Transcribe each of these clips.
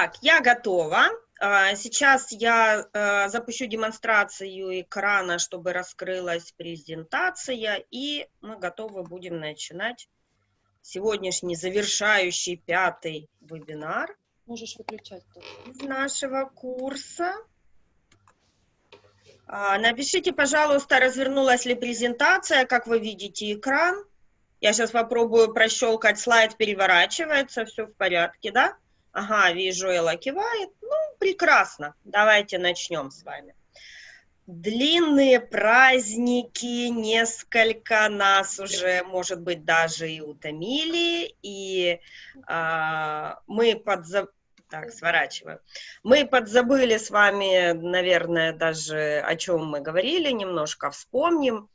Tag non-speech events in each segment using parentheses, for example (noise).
Так, я готова. А, сейчас я а, запущу демонстрацию экрана, чтобы раскрылась презентация, и мы готовы будем начинать сегодняшний завершающий пятый вебинар. Можешь выключать. Из нашего курса. А, напишите, пожалуйста, развернулась ли презентация, как вы видите экран. Я сейчас попробую прощелкать слайд, переворачивается, все в порядке, да? Ага, вижу, Элла кивает. Ну, прекрасно. Давайте начнем с вами. Длинные праздники несколько нас уже, может быть, даже и утомили, и а, мы подзабыли, так, сворачиваю. Мы подзабыли с вами, наверное, даже о чем мы говорили, немножко вспомним.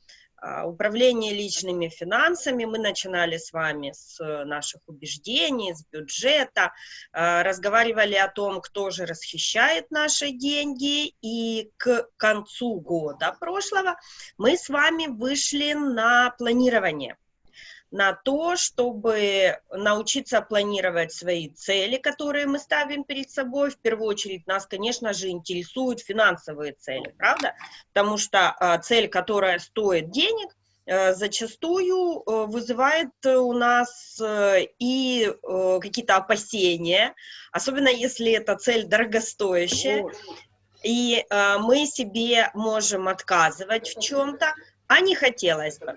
А, управление личными финансами. Мы начинали с вами с наших убеждений, с бюджета, а, разговаривали о том, кто же расхищает наши деньги, и к концу года прошлого мы с вами вышли на планирование на то, чтобы научиться планировать свои цели, которые мы ставим перед собой. В первую очередь нас, конечно же, интересуют финансовые цели, правда? Потому что э, цель, которая стоит денег, э, зачастую э, вызывает у нас э, и какие-то опасения, особенно если эта цель дорогостоящая, и мы себе можем отказывать в чем-то, а не хотелось бы.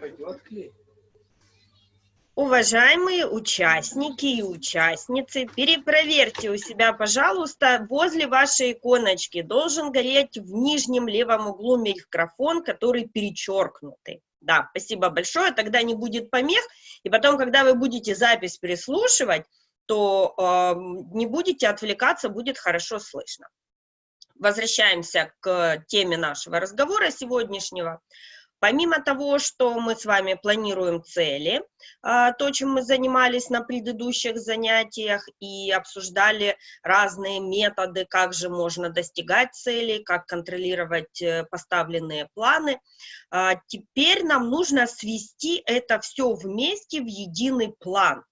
Уважаемые участники и участницы, перепроверьте у себя, пожалуйста, возле вашей иконочки должен гореть в нижнем левом углу микрофон, который перечеркнутый. Да, спасибо большое, тогда не будет помех, и потом, когда вы будете запись переслушивать, то э, не будете отвлекаться, будет хорошо слышно. Возвращаемся к теме нашего разговора сегодняшнего. Помимо того, что мы с вами планируем цели, а, то, чем мы занимались на предыдущих занятиях и обсуждали разные методы, как же можно достигать целей, как контролировать э, поставленные планы, а, теперь нам нужно свести это все вместе в единый план.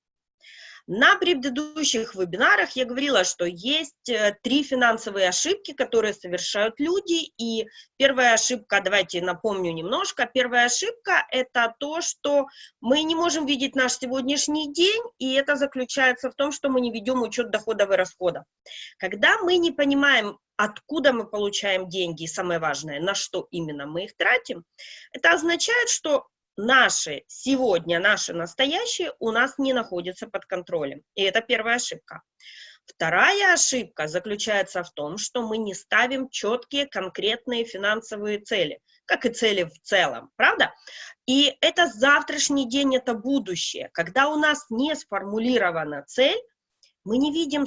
На предыдущих вебинарах я говорила, что есть э, три финансовые ошибки, которые совершают люди, и первая ошибка, давайте напомню немножко, первая ошибка – это то, что мы не можем видеть наш сегодняшний день, и это заключается в том, что мы не ведем учет доходов и расходов. Когда мы не понимаем, откуда мы получаем деньги, и самое важное, на что именно мы их тратим, это означает, что наши сегодня, наши настоящие у нас не находятся под контролем. И это первая ошибка. Вторая ошибка заключается в том, что мы не ставим четкие конкретные финансовые цели, как и цели в целом, правда? И это завтрашний день, это будущее. Когда у нас не сформулирована цель, мы не видим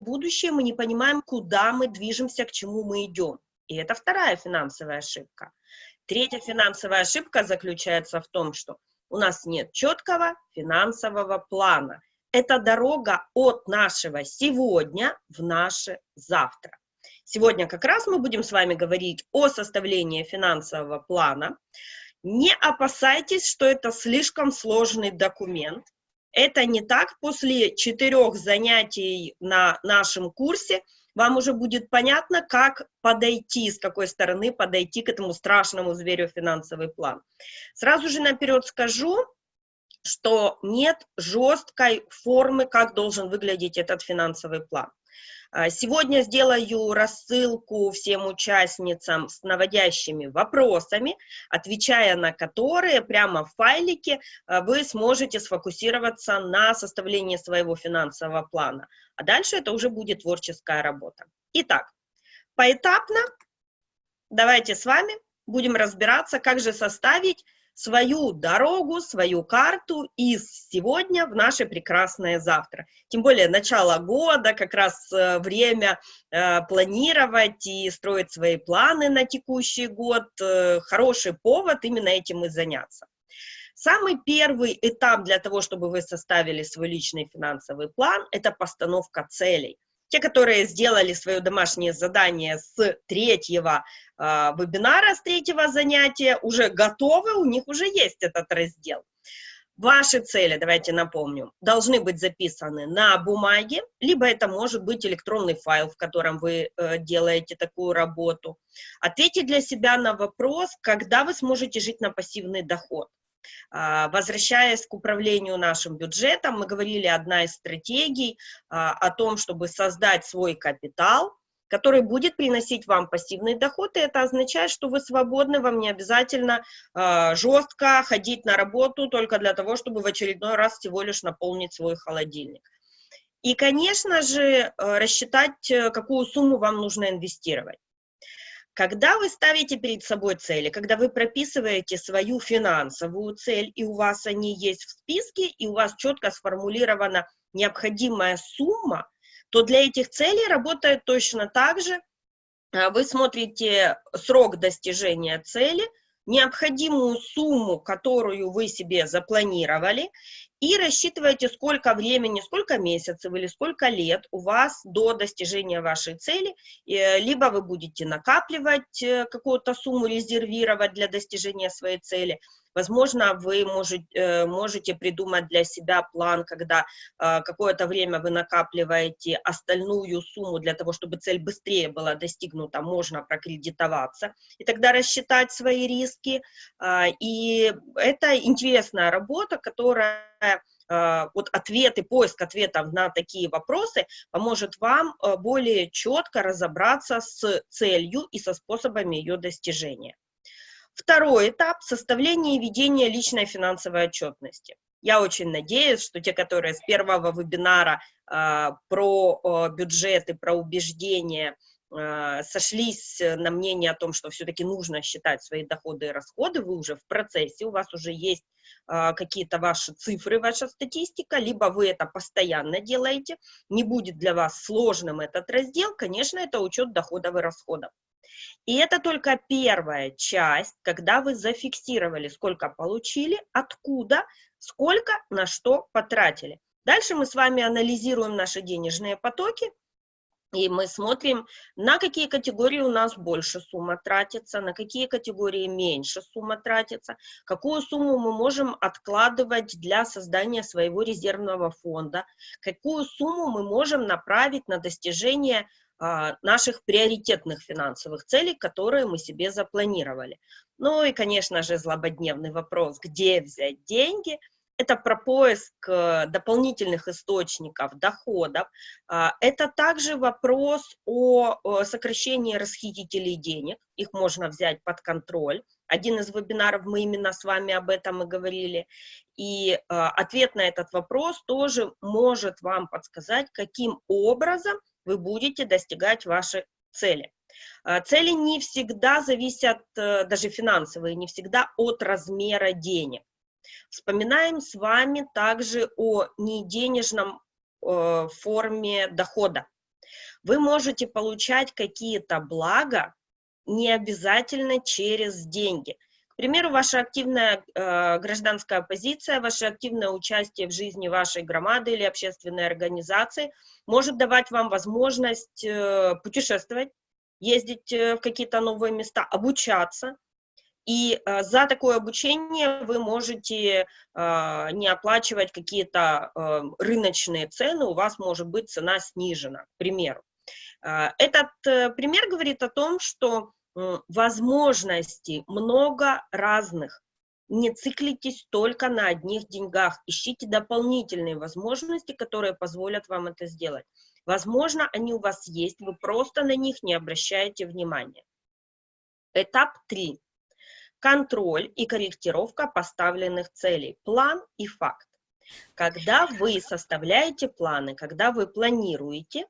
будущее, мы не понимаем, куда мы движемся, к чему мы идем. И это вторая финансовая ошибка. Третья финансовая ошибка заключается в том, что у нас нет четкого финансового плана. Это дорога от нашего сегодня в наше завтра. Сегодня как раз мы будем с вами говорить о составлении финансового плана. Не опасайтесь, что это слишком сложный документ. Это не так. После четырех занятий на нашем курсе – вам уже будет понятно, как подойти, с какой стороны подойти к этому страшному зверю финансовый план. Сразу же наперед скажу, что нет жесткой формы, как должен выглядеть этот финансовый план. А, сегодня сделаю рассылку всем участницам с наводящими вопросами, отвечая на которые прямо в файлике а, вы сможете сфокусироваться на составлении своего финансового плана. А дальше это уже будет творческая работа. Итак, поэтапно давайте с вами будем разбираться, как же составить свою дорогу, свою карту из сегодня в наше прекрасное завтра. Тем более начало года, как раз э, время э, планировать и строить свои планы на текущий год. Э, хороший повод именно этим и заняться. Самый первый этап для того, чтобы вы составили свой личный финансовый план, это постановка целей. Те, которые сделали свое домашнее задание с третьего э, вебинара, с третьего занятия, уже готовы, у них уже есть этот раздел. Ваши цели, давайте напомню, должны быть записаны на бумаге, либо это может быть электронный файл, в котором вы э, делаете такую работу. Ответьте для себя на вопрос, когда вы сможете жить на пассивный доход. А, возвращаясь к управлению нашим бюджетом, мы говорили, одна из стратегий а, о том, чтобы создать свой капитал, который будет приносить вам пассивный доход, и это означает, что вы свободны, вам не обязательно э, жестко ходить на работу только для того, чтобы в очередной раз всего лишь наполнить свой холодильник. И, конечно же, рассчитать, э, какую сумму вам нужно инвестировать. Когда вы ставите перед собой цели, когда вы прописываете свою финансовую цель, и у вас они есть в списке, и у вас четко сформулирована необходимая сумма, то для этих целей работает точно так же. А, вы смотрите срок достижения цели, необходимую сумму, которую вы себе запланировали, и рассчитываете, сколько времени, сколько месяцев или сколько лет у вас до достижения вашей цели, либо вы будете накапливать э, какую-то сумму, резервировать для достижения своей цели, Возможно, вы можете, э, можете придумать для себя план, когда э, какое-то время вы накапливаете остальную сумму для того, чтобы цель быстрее была достигнута, можно прокредитоваться, и тогда рассчитать свои риски. А, и это интересная работа, которая а, вот ответы, поиск ответов на такие вопросы поможет вам э, более четко разобраться с целью и со способами ее достижения. Второй этап – составление и ведение личной финансовой отчетности. Я очень надеюсь, что те, которые с первого вебинара э, про э, бюджеты, про убеждения э, сошлись на мнение о том, что все-таки нужно считать свои доходы и расходы, вы уже в процессе, у вас уже есть э, какие-то ваши цифры, ваша статистика, либо вы это постоянно делаете, не будет для вас сложным этот раздел, конечно, это учет доходов и расходов. И это только первая часть, когда вы зафиксировали, сколько получили, откуда, сколько, на что потратили. Дальше мы с вами анализируем наши денежные потоки, и мы смотрим, на какие категории у нас больше сумма тратится, на какие категории меньше сумма тратится, какую сумму мы можем откладывать для создания своего резервного фонда, какую сумму мы можем направить на достижение наших приоритетных финансовых целей, которые мы себе запланировали. Ну и, конечно же, злободневный вопрос, где взять деньги – это про поиск э, дополнительных источников доходов, а, это также вопрос о сокращении расхитителей денег, их можно взять под контроль. Один из вебинаров мы именно с вами об этом и говорили. И а, ответ на этот вопрос тоже может вам подсказать, каким образом вы будете достигать ваши цели. А, цели не всегда зависят, э, даже финансовые, не всегда от размера денег. Вспоминаем с вами также о неденежном э, форме дохода. Вы можете получать какие-то блага не обязательно через деньги. К примеру, ваша активная э, гражданская позиция, ваше активное участие в жизни вашей громады или общественной организации может давать вам возможность э, путешествовать, ездить э, в какие-то новые места, обучаться. И э, за такое обучение вы можете э, не оплачивать какие-то э, рыночные цены, у вас может быть цена снижена, к примеру. Э, этот э, пример говорит о том, что возможностей много разных. Не циклитесь только на одних деньгах, ищите дополнительные возможности, которые позволят вам это сделать. Возможно, они у вас есть, вы просто на них не обращаете внимания. Этап 3. Контроль и корректировка поставленных целей. План и факт. Когда вы составляете планы, когда вы планируете,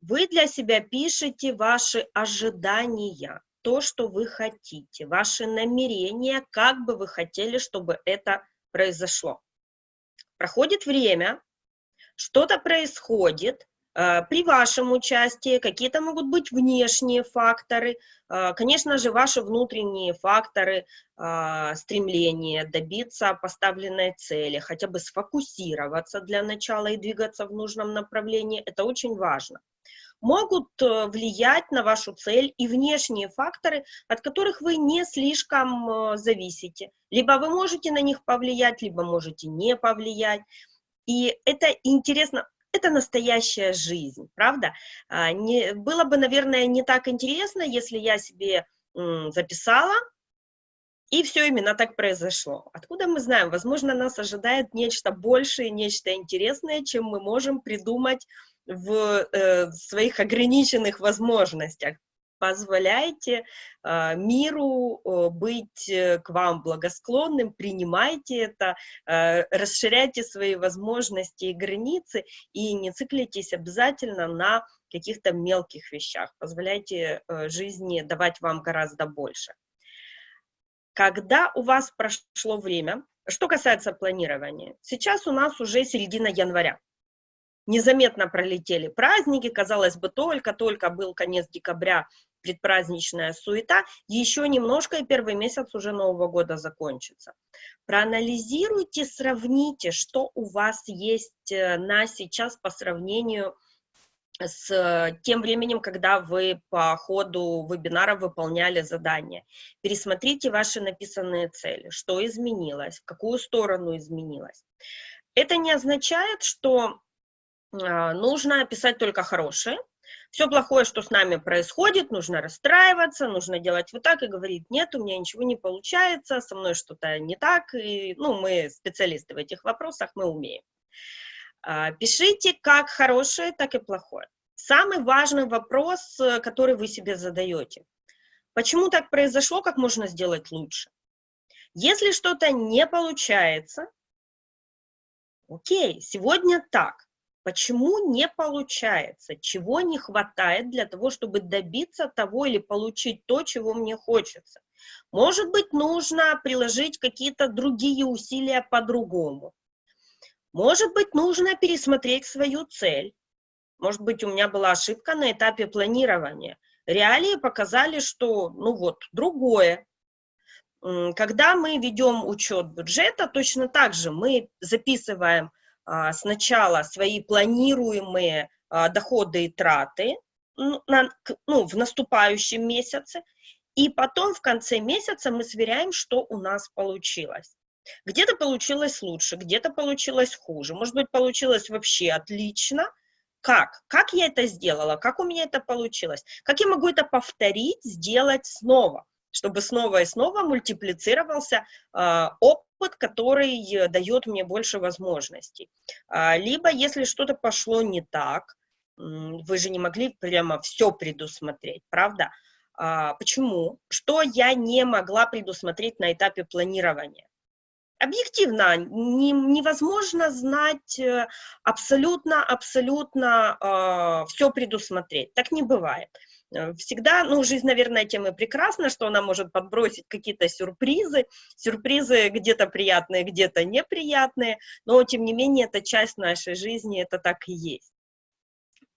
вы для себя пишете ваши ожидания, то, что вы хотите, ваши намерения, как бы вы хотели, чтобы это произошло. Проходит время, что-то происходит, э, при вашем участии какие-то могут быть внешние факторы, э, конечно же, ваши внутренние факторы, э, стремление добиться поставленной цели, хотя бы сфокусироваться для начала и двигаться в нужном направлении, это очень важно. Могут э, влиять на вашу цель и внешние факторы, от которых вы не слишком э, зависите. Либо вы можете на них повлиять, либо можете не повлиять. И это интересно, это настоящая жизнь, правда? А, не, было бы, наверное, не так интересно, если я себе записала, и все именно так произошло. Откуда мы знаем? Возможно, нас ожидает нечто большее, нечто интересное, чем мы можем придумать в э, своих ограниченных возможностях. Позволяйте э, миру быть э, к вам благосклонным, принимайте это, э, расширяйте свои возможности и границы, и не циклитесь обязательно на каких-то мелких вещах. Позволяйте э, жизни давать вам гораздо больше. Когда у вас прошло время, что касается планирования, сейчас у нас уже середина января незаметно пролетели праздники, казалось бы, только-только был конец декабря, предпраздничная суета, еще немножко, и первый месяц уже Нового года закончится. Проанализируйте, сравните, что у вас есть э, на сейчас по сравнению с тем временем, когда вы по ходу вебинара выполняли задания. Пересмотрите ваши написанные цели, что изменилось, в какую сторону изменилось. Это не означает, что нужно писать только хорошее. Все плохое, что с нами происходит, нужно расстраиваться, нужно делать вот так и говорить, нет, у меня ничего не получается, со мной что-то не так, и, ну, мы специалисты в этих вопросах, мы умеем. А, пишите как хорошее, так и плохое. Самый важный вопрос, э, который вы себе задаете. Почему так произошло, как можно сделать лучше? Если что-то не получается, окей, сегодня так. Почему не получается? Чего не хватает для того, чтобы добиться того или получить то, чего мне хочется? Может быть, нужно приложить какие-то другие усилия по-другому. Может быть, нужно пересмотреть свою цель. Может быть, у меня была ошибка на этапе планирования. Реалии показали, что, ну вот, другое. Когда мы ведем учет бюджета, точно так же мы записываем сначала свои планируемые а, доходы и траты ну, в наступающем месяце, и потом в конце месяца мы сверяем, что у нас получилось. Где-то получилось лучше, где-то получилось хуже, может быть, получилось вообще отлично. Как? Как я это сделала? Как у меня это получилось? Как я могу это повторить, сделать снова? Чтобы снова и снова мультиплицировался э, опыт, который дает мне больше возможностей. А, либо, если что-то пошло не так, вы же не могли прямо все предусмотреть, правда? А, почему? Что я не могла предусмотреть на этапе планирования? Объективно не, невозможно знать абсолютно-абсолютно э, э, все предусмотреть. Так не бывает. Э, всегда, ну, жизнь, наверное, тем и прекрасна, что она может подбросить какие-то сюрпризы, сюрпризы где-то приятные, где-то неприятные, но, тем не менее, это часть нашей жизни, это так и есть.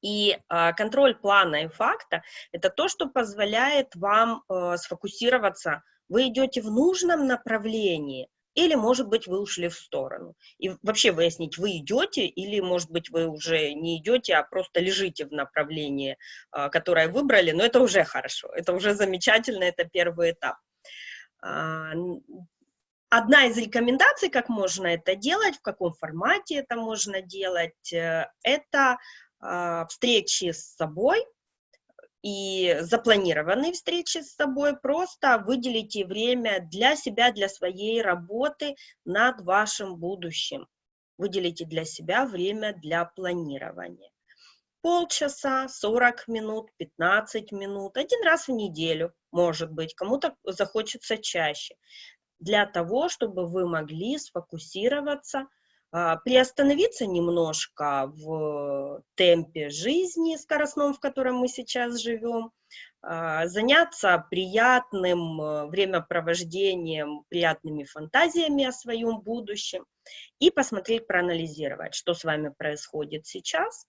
И э, контроль плана и факта – это то, что позволяет вам э, сфокусироваться. Вы идете в нужном направлении – или, может быть, вы ушли в сторону. И вообще выяснить, вы идете, или, может быть, вы уже не идете, а просто лежите в направлении, а, которое выбрали, но это уже хорошо, это уже замечательно, это первый этап. А, одна из рекомендаций, как можно это делать, в каком формате это можно делать, э, это а, встречи с собой, и запланированные встречи с собой, просто выделите время для себя, для своей работы над вашим будущим. Выделите для себя время для планирования. Полчаса, 40 минут, 15 минут, один раз в неделю, может быть, кому-то захочется чаще, для того, чтобы вы могли сфокусироваться приостановиться немножко в темпе жизни скоростном, в котором мы сейчас живем, а, заняться приятным э, времяпровождением, приятными фантазиями о своем будущем и посмотреть, проанализировать, что с вами происходит сейчас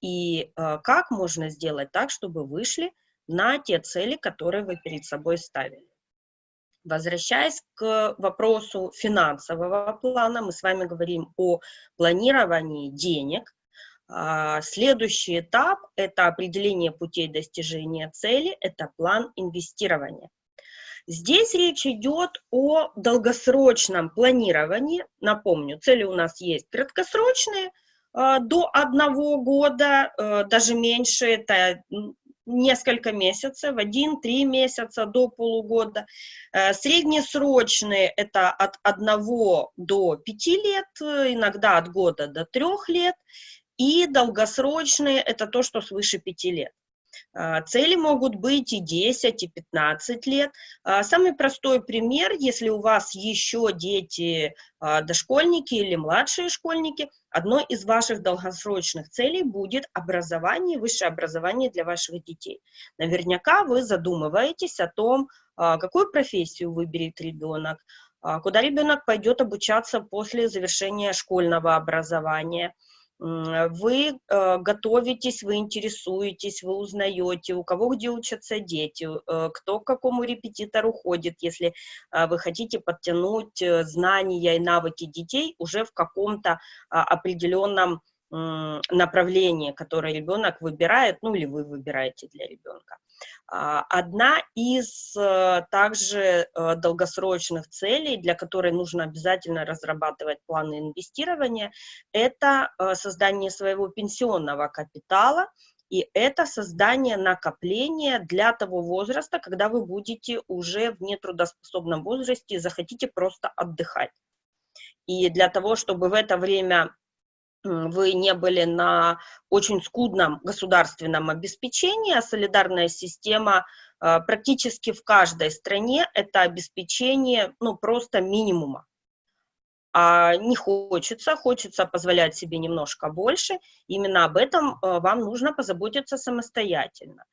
и э, как можно сделать так, чтобы вышли на те цели, которые вы перед собой ставили. Возвращаясь к вопросу финансового плана, мы с вами говорим о планировании денег. А, следующий этап – это определение путей достижения цели, это план инвестирования. Здесь речь идет о долгосрочном планировании. Напомню, цели у нас есть краткосрочные, а, до одного года, э, даже меньше, это несколько месяцев, один-три месяца до полугода. Э, среднесрочные – это от одного до пяти лет, иногда от года до трех лет. И долгосрочные – это то, что свыше пяти лет. А, цели могут быть и 10, и 15 лет. А, самый простой пример, если у вас еще дети а, дошкольники или младшие школьники, одной из ваших долгосрочных целей будет образование, высшее образование для ваших детей. Наверняка вы задумываетесь о том, какую профессию выберет ребенок, куда ребенок пойдет обучаться после завершения школьного образования – вы э, готовитесь, вы интересуетесь, вы узнаете, у кого где учатся дети, э, кто к какому репетитору ходит, если э, вы хотите подтянуть э, знания и навыки детей уже в каком-то э, определенном направлении, которое ребенок выбирает, ну или вы выбираете для ребенка. А, одна из э, также э, долгосрочных целей, для которой нужно обязательно разрабатывать планы инвестирования, это э, создание своего пенсионного капитала, и это создание накопления для того возраста, когда вы будете уже в нетрудоспособном возрасте и захотите просто отдыхать. И для того, чтобы в это время вы не были на очень скудном государственном обеспечении, а солидарная система а, практически в каждой стране это обеспечение, ну, просто минимума. А не хочется, хочется позволять себе немножко больше, именно об этом а, вам нужно позаботиться самостоятельно.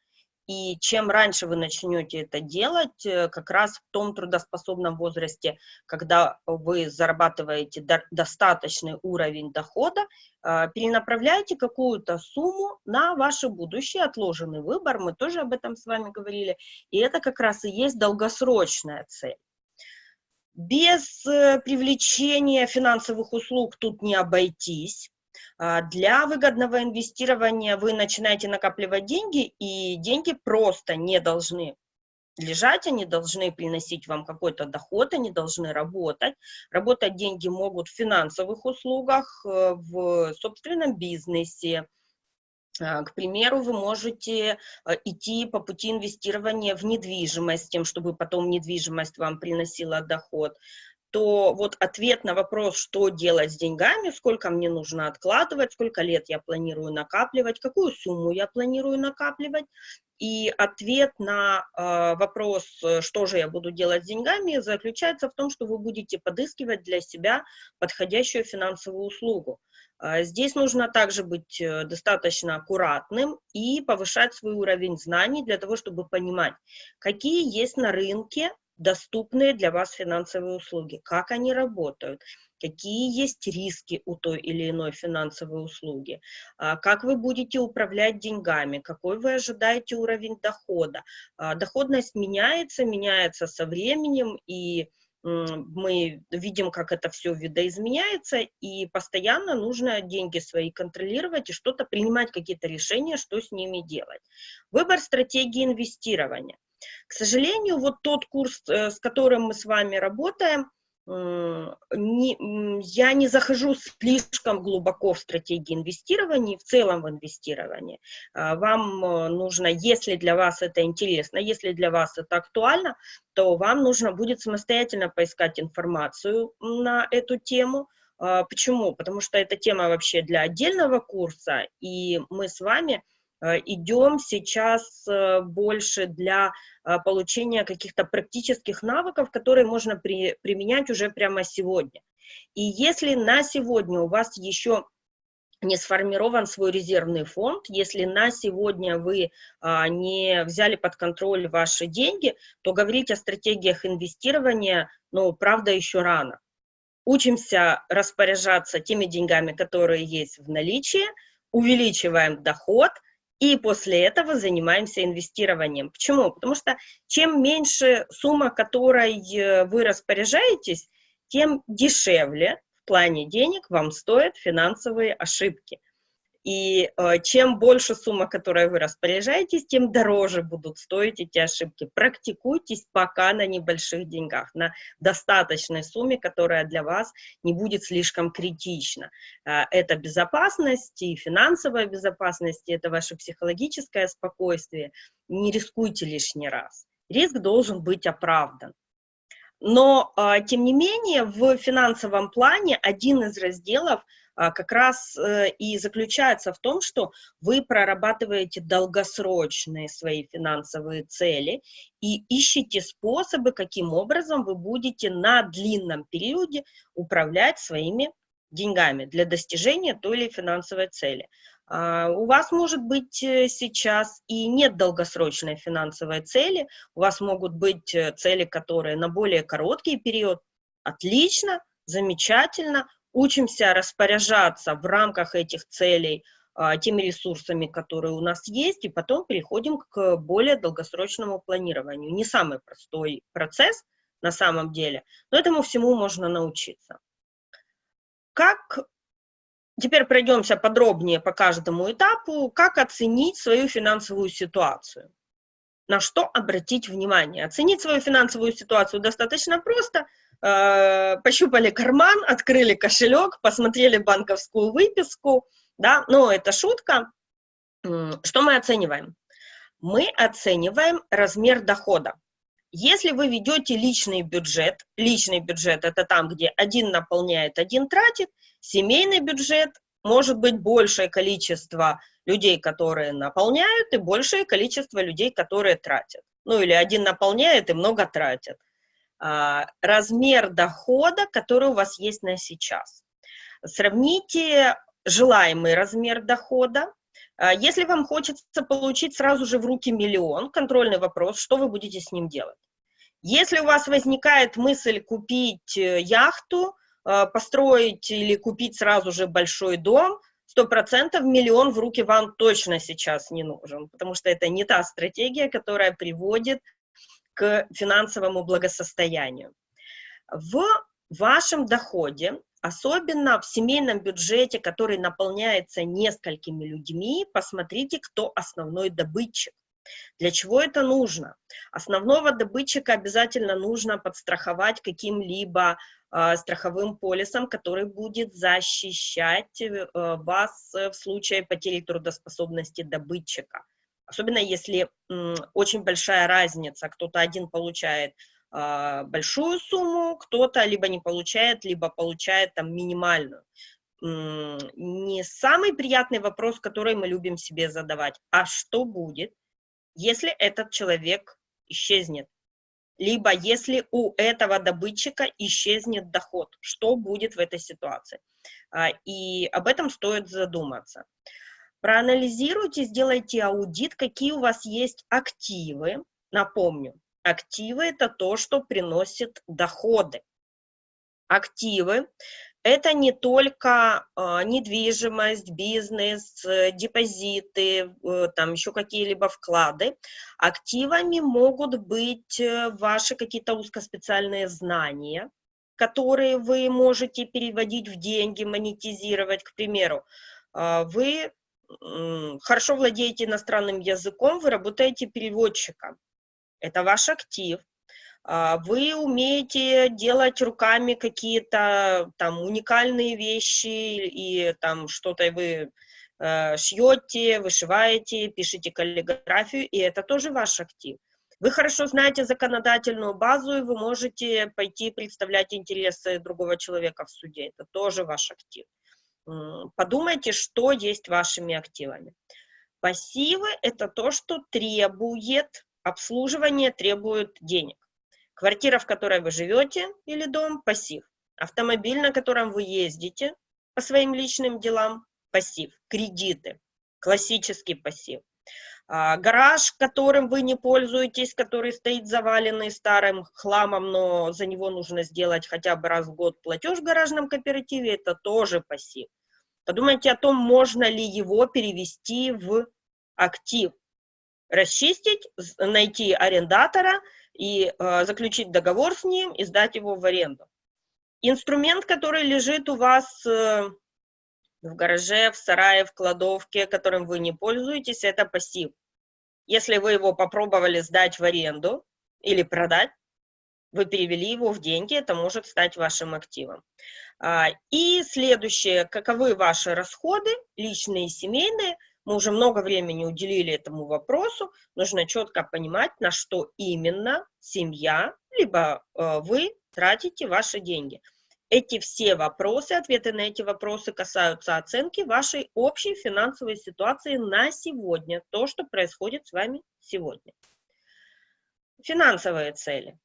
И чем раньше вы начнете это делать, э, как раз в том трудоспособном возрасте, когда вы зарабатываете достаточный уровень дохода, а, перенаправляйте какую-то сумму на ваше будущее, отложенный выбор, мы тоже об этом с вами говорили, и это как раз и есть долгосрочная цель. Без э, привлечения финансовых услуг тут не обойтись, для выгодного инвестирования вы начинаете накапливать деньги, и деньги просто не должны лежать, они должны приносить вам какой-то доход, они должны работать. Работать деньги могут в финансовых услугах, э, в собственном бизнесе. А, к примеру, вы можете э, идти по пути инвестирования в недвижимость, тем, чтобы потом недвижимость вам приносила доход то вот ответ на вопрос, что делать с деньгами, сколько мне нужно откладывать, сколько лет я планирую накапливать, какую сумму я планирую накапливать, и ответ на э, вопрос, что же я буду делать с деньгами, заключается в том, что вы будете подыскивать для себя подходящую финансовую услугу. Э, здесь нужно также быть э, достаточно аккуратным и повышать свой уровень знаний для того, чтобы понимать, какие есть на рынке доступные для вас финансовые услуги, как они работают, какие есть риски у той или иной финансовой услуги, а, как вы будете управлять деньгами, какой вы ожидаете уровень дохода. А, доходность меняется, меняется со временем, и мы видим, как это все видоизменяется, и постоянно нужно деньги свои контролировать и что-то принимать, какие-то решения, что с ними делать. Выбор стратегии инвестирования – к сожалению, вот тот курс, э, с которым мы с вами работаем, не, я не захожу слишком глубоко в стратегии инвестирования, в целом в инвестировании. А, вам э, нужно, если для вас это интересно, если для вас это актуально, то вам нужно будет самостоятельно поискать информацию на эту тему. А, почему? Потому что эта тема вообще для отдельного курса, и мы с вами Э, идем сейчас э, больше для э, получения каких-то практических навыков, которые можно при, применять уже прямо сегодня. И если на сегодня у вас еще не сформирован свой резервный фонд, если на сегодня вы а, не взяли под контроль ваши деньги, то говорить о стратегиях инвестирования, ну, правда, еще рано. Учимся распоряжаться теми деньгами, которые есть в наличии, увеличиваем доход – и после этого занимаемся инвестированием. Почему? Потому что чем меньше сумма, которой э, вы распоряжаетесь, тем дешевле в плане денег вам стоят финансовые ошибки. И э, чем больше сумма, которой вы распоряжаетесь, тем дороже будут стоить эти ошибки. Практикуйтесь пока на небольших деньгах, на достаточной сумме, которая для вас не будет слишком критична. Э, это безопасность и финансовая безопасность, и это ваше психологическое спокойствие. Не рискуйте лишний раз. Риск должен быть оправдан. Но, э, тем не менее, в финансовом плане один из разделов – как раз э, и заключается в том, что вы прорабатываете долгосрочные свои финансовые цели и ищете способы, каким образом вы будете на длинном периоде управлять своими деньгами для достижения той или финансовой цели. А, у вас может быть э, сейчас и нет долгосрочной финансовой цели, у вас могут быть э, цели, которые на более короткий период. Отлично, замечательно, учимся распоряжаться в рамках этих целей а, теми ресурсами, которые у нас есть, и потом переходим к более долгосрочному планированию. Не самый простой процесс на самом деле, но этому всему можно научиться. Как Теперь пройдемся подробнее по каждому этапу, как оценить свою финансовую ситуацию. На что обратить внимание? Оценить свою финансовую ситуацию достаточно просто – Э, пощупали карман, открыли кошелек, посмотрели банковскую выписку, да, но это шутка. Что мы оцениваем? Мы оцениваем размер дохода. Если вы ведете личный бюджет, личный бюджет это там, где один наполняет, один тратит, семейный бюджет может быть большее количество людей, которые наполняют, и большее количество людей, которые тратят. Ну или один наполняет и много тратят. А, размер дохода, который у вас есть на сейчас. Сравните желаемый размер дохода. А, если вам хочется получить сразу же в руки миллион, контрольный вопрос, что вы будете с ним делать? Если у вас возникает мысль купить э, яхту, а, построить или купить сразу же большой дом, сто процентов миллион в руки вам точно сейчас не нужен, потому что это не та стратегия, которая приводит к финансовому благосостоянию. В вашем доходе, особенно в семейном бюджете, который наполняется несколькими людьми, посмотрите, кто основной добытчик. Для чего это нужно? Основного добытчика обязательно нужно подстраховать каким-либо э, страховым полисом, который будет защищать э, вас в случае потери трудоспособности добытчика. Особенно если очень большая разница, кто-то один получает э, большую сумму, кто-то либо не получает, либо получает там минимальную. Не самый приятный вопрос, который мы любим себе задавать, а что будет, если этот человек исчезнет? Либо если у этого добытчика исчезнет доход, что будет в этой ситуации? А, и об этом стоит задуматься. Проанализируйте, сделайте аудит, какие у вас есть активы. Напомню, активы – это то, что приносит доходы. Активы – это не только э, недвижимость, бизнес, э, депозиты, э, там еще какие-либо вклады. Активами могут быть э, ваши какие-то узкоспециальные знания, которые вы можете переводить в деньги, монетизировать. К примеру, э, вы хорошо владеете иностранным языком, вы работаете переводчиком. Это ваш актив. А, вы умеете делать руками какие-то там уникальные вещи и там что-то вы э, шьете, вышиваете, пишете каллиграфию, и это тоже ваш актив. Вы хорошо знаете законодательную базу, и вы можете пойти представлять интересы другого человека в суде. Это тоже ваш актив подумайте, что есть вашими активами. Пассивы – это то, что требует обслуживания, требует денег. Квартира, в которой вы живете, или дом – пассив. Автомобиль, на котором вы ездите по своим личным делам – пассив. Кредиты – классический пассив. А, гараж, которым вы не пользуетесь, который стоит заваленный старым хламом, но за него нужно сделать хотя бы раз в год платеж в гаражном кооперативе, это тоже пассив. Подумайте о том, можно ли его перевести в актив. Расчистить, найти арендатора и э, заключить договор с ним и сдать его в аренду. Инструмент, который лежит у вас э, в гараже, в сарае, в кладовке, которым вы не пользуетесь, это пассив. Если вы его попробовали сдать в аренду или продать, вы перевели его в деньги, это может стать вашим активом. А, и следующее, каковы ваши расходы, личные и семейные, мы уже много времени уделили этому вопросу, нужно четко понимать, на что именно семья, либо э, вы тратите ваши деньги. Эти все вопросы, ответы на эти вопросы касаются оценки вашей общей финансовой ситуации на сегодня, то, что происходит с вами сегодня. Финансовые цели.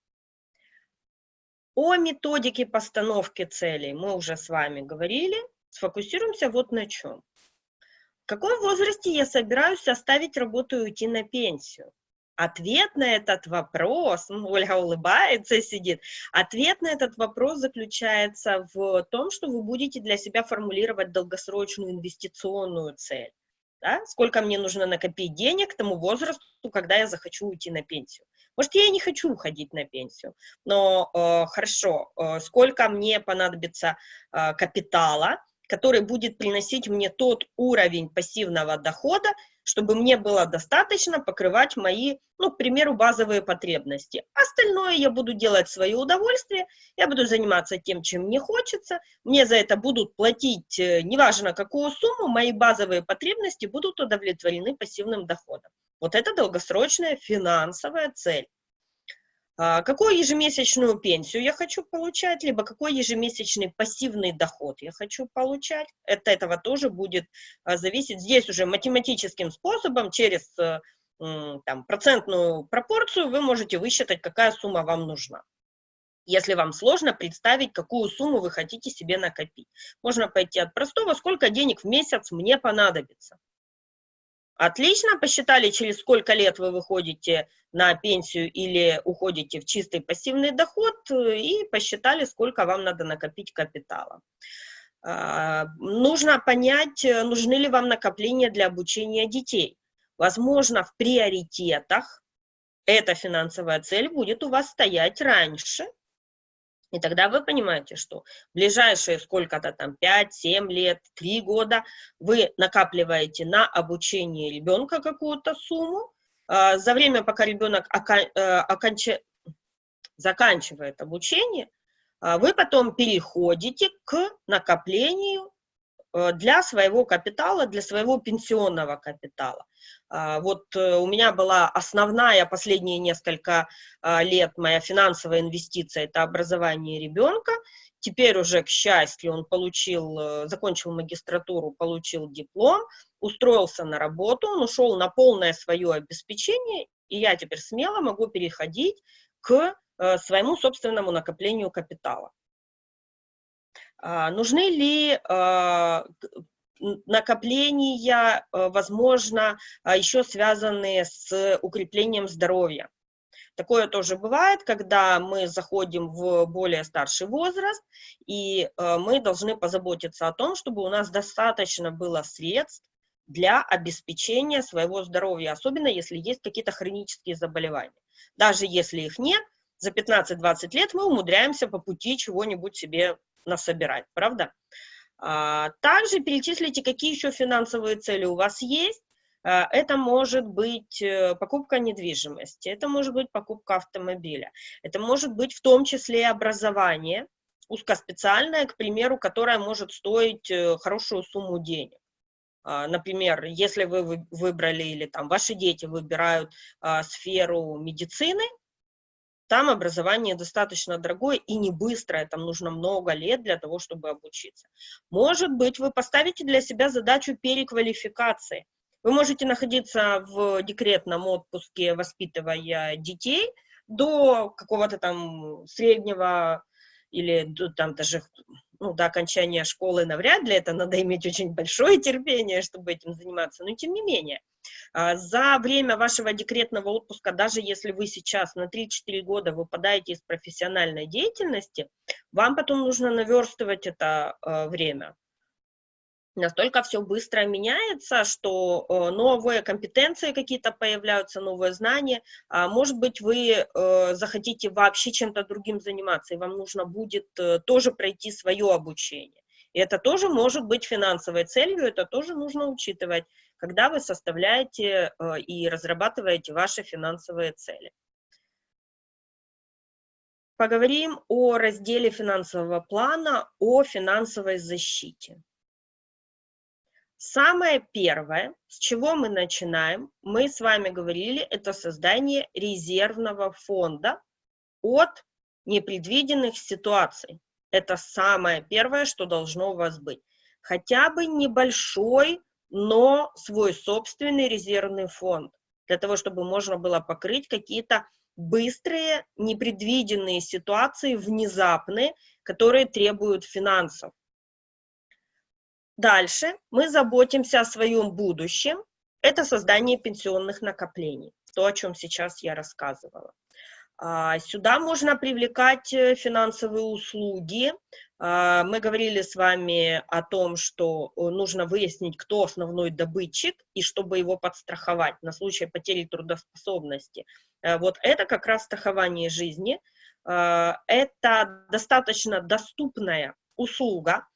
О методике постановки целей мы уже с вами говорили. Сфокусируемся вот на чем. В каком возрасте я собираюсь оставить работу и уйти на пенсию? Ответ на этот вопрос, (laughs) ну, Ольга улыбается и сидит, ответ на этот вопрос заключается в том, что вы будете для себя формулировать долгосрочную инвестиционную цель. Да? Сколько мне нужно накопить денег к тому возрасту, когда я захочу уйти на пенсию. Может, я и не хочу уходить на пенсию, но э, хорошо, э, сколько мне понадобится э, капитала, который будет приносить мне тот уровень пассивного дохода, чтобы мне было достаточно покрывать мои, ну, к примеру, базовые потребности. Остальное я буду делать в свое удовольствие, я буду заниматься тем, чем мне хочется, мне за это будут платить, э, неважно какую сумму, мои базовые потребности будут удовлетворены пассивным доходом. Вот это долгосрочная финансовая цель. А, какую ежемесячную пенсию я хочу получать, либо какой ежемесячный пассивный доход я хочу получать. От этого тоже будет а, зависеть. Здесь уже математическим способом, через э, там, процентную пропорцию, вы можете высчитать, какая сумма вам нужна. Если вам сложно представить, какую сумму вы хотите себе накопить. Можно пойти от простого, сколько денег в месяц мне понадобится. Отлично, посчитали, через сколько лет вы выходите на пенсию или уходите в чистый пассивный доход, э, и посчитали, сколько вам надо накопить капитала. А, нужно понять, э, нужны ли вам накопления для обучения детей. Возможно, в приоритетах эта финансовая цель будет у вас стоять раньше, и тогда вы понимаете, что ближайшие сколько-то там 5-7 лет, 3 года вы накапливаете на обучение ребенка какую-то сумму. А, за время, пока ребенок э, оконч... заканчивает обучение, а, вы потом переходите к накоплению Э, для своего капитала, для своего пенсионного капитала. А, вот э, у меня была основная последние несколько а, лет моя финансовая инвестиция – это образование ребенка. Теперь уже, к счастью, он получил, э, закончил магистратуру, получил диплом, устроился на работу, он ушел на полное свое обеспечение, и я теперь смело могу переходить к своему собственному накоплению капитала. А, нужны ли накопления, а, возможно, еще связанные с укреплением здоровья? Такое тоже бывает, когда мы заходим в более старший возраст, и мы должны позаботиться о том, чтобы у нас достаточно было средств для обеспечения своего здоровья, особенно если есть какие-то хронические заболевания. Даже если их нет, за 15-20 лет мы умудряемся по пути чего-нибудь себе насобирать, правда? А, также перечислите, какие еще финансовые цели у вас есть. А, это может быть э, покупка недвижимости, это может быть покупка автомобиля, это может быть в том числе образование, узкоспециальное, к примеру, которое может стоить э, хорошую сумму денег. А, например, если вы выбрали или там ваши дети выбирают сферу медицины, там образование достаточно дорогое и не быстрое, там нужно много лет для того, чтобы обучиться. Может быть, вы поставите для себя задачу переквалификации. Вы можете находиться в декретном отпуске, воспитывая детей, до какого-то там среднего или до, там даже ну, до окончания школы навряд ли, это надо иметь очень большое терпение, чтобы этим заниматься, но тем не менее. А, за время вашего декретного отпуска, даже если вы сейчас на 3-4 года выпадаете из профессиональной деятельности, вам потом нужно наверстывать это а, время. Настолько все быстро меняется, что э, новые компетенции какие-то появляются, новые знания. А, может быть, вы э, захотите вообще чем-то другим заниматься, и вам нужно будет э, тоже пройти свое обучение И это тоже может быть финансовой целью, это тоже нужно учитывать, когда вы составляете э, и разрабатываете ваши финансовые цели. Поговорим о разделе финансового плана, о финансовой защите. Самое первое, с чего мы начинаем, мы с вами говорили, это создание резервного фонда от непредвиденных ситуаций. Это самое первое, что должно у вас быть. Хотя бы небольшой, но свой собственный резервный фонд, для того, чтобы можно было покрыть какие-то быстрые, непредвиденные ситуации, внезапные, которые требуют финансов. Дальше мы заботимся о своем будущем. Это создание пенсионных накоплений, то, о чем сейчас я рассказывала. А, сюда можно привлекать э, финансовые услуги. А, мы говорили с вами о том, что э, нужно выяснить, кто основной добытчик, и чтобы его подстраховать на случай потери трудоспособности. Э, вот это как раз страхование жизни. А, это достаточно доступная услуга,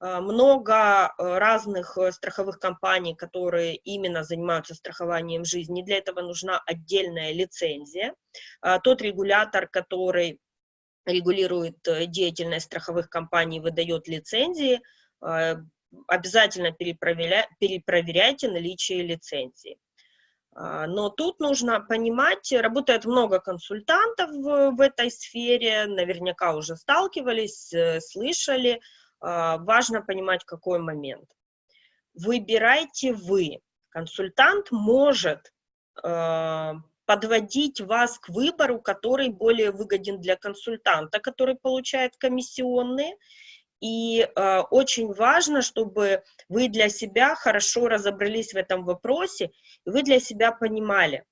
много э, разных э, страховых компаний, которые именно занимаются страхованием жизни. Для этого нужна отдельная лицензия. Тот регулятор, который регулирует деятельность страховых компаний, выдает лицензии, обязательно перепроверяйте наличие лицензии. Но тут нужно понимать, работает много консультантов в, этой сфере, наверняка уже сталкивались, слышали, важно понимать, какой момент. Выбирайте вы. Консультант может а, подводить вас к выбору, который более выгоден для консультанта, который получает комиссионные. И э, очень важно, чтобы вы для себя хорошо разобрались в этом вопросе, и вы для себя понимали,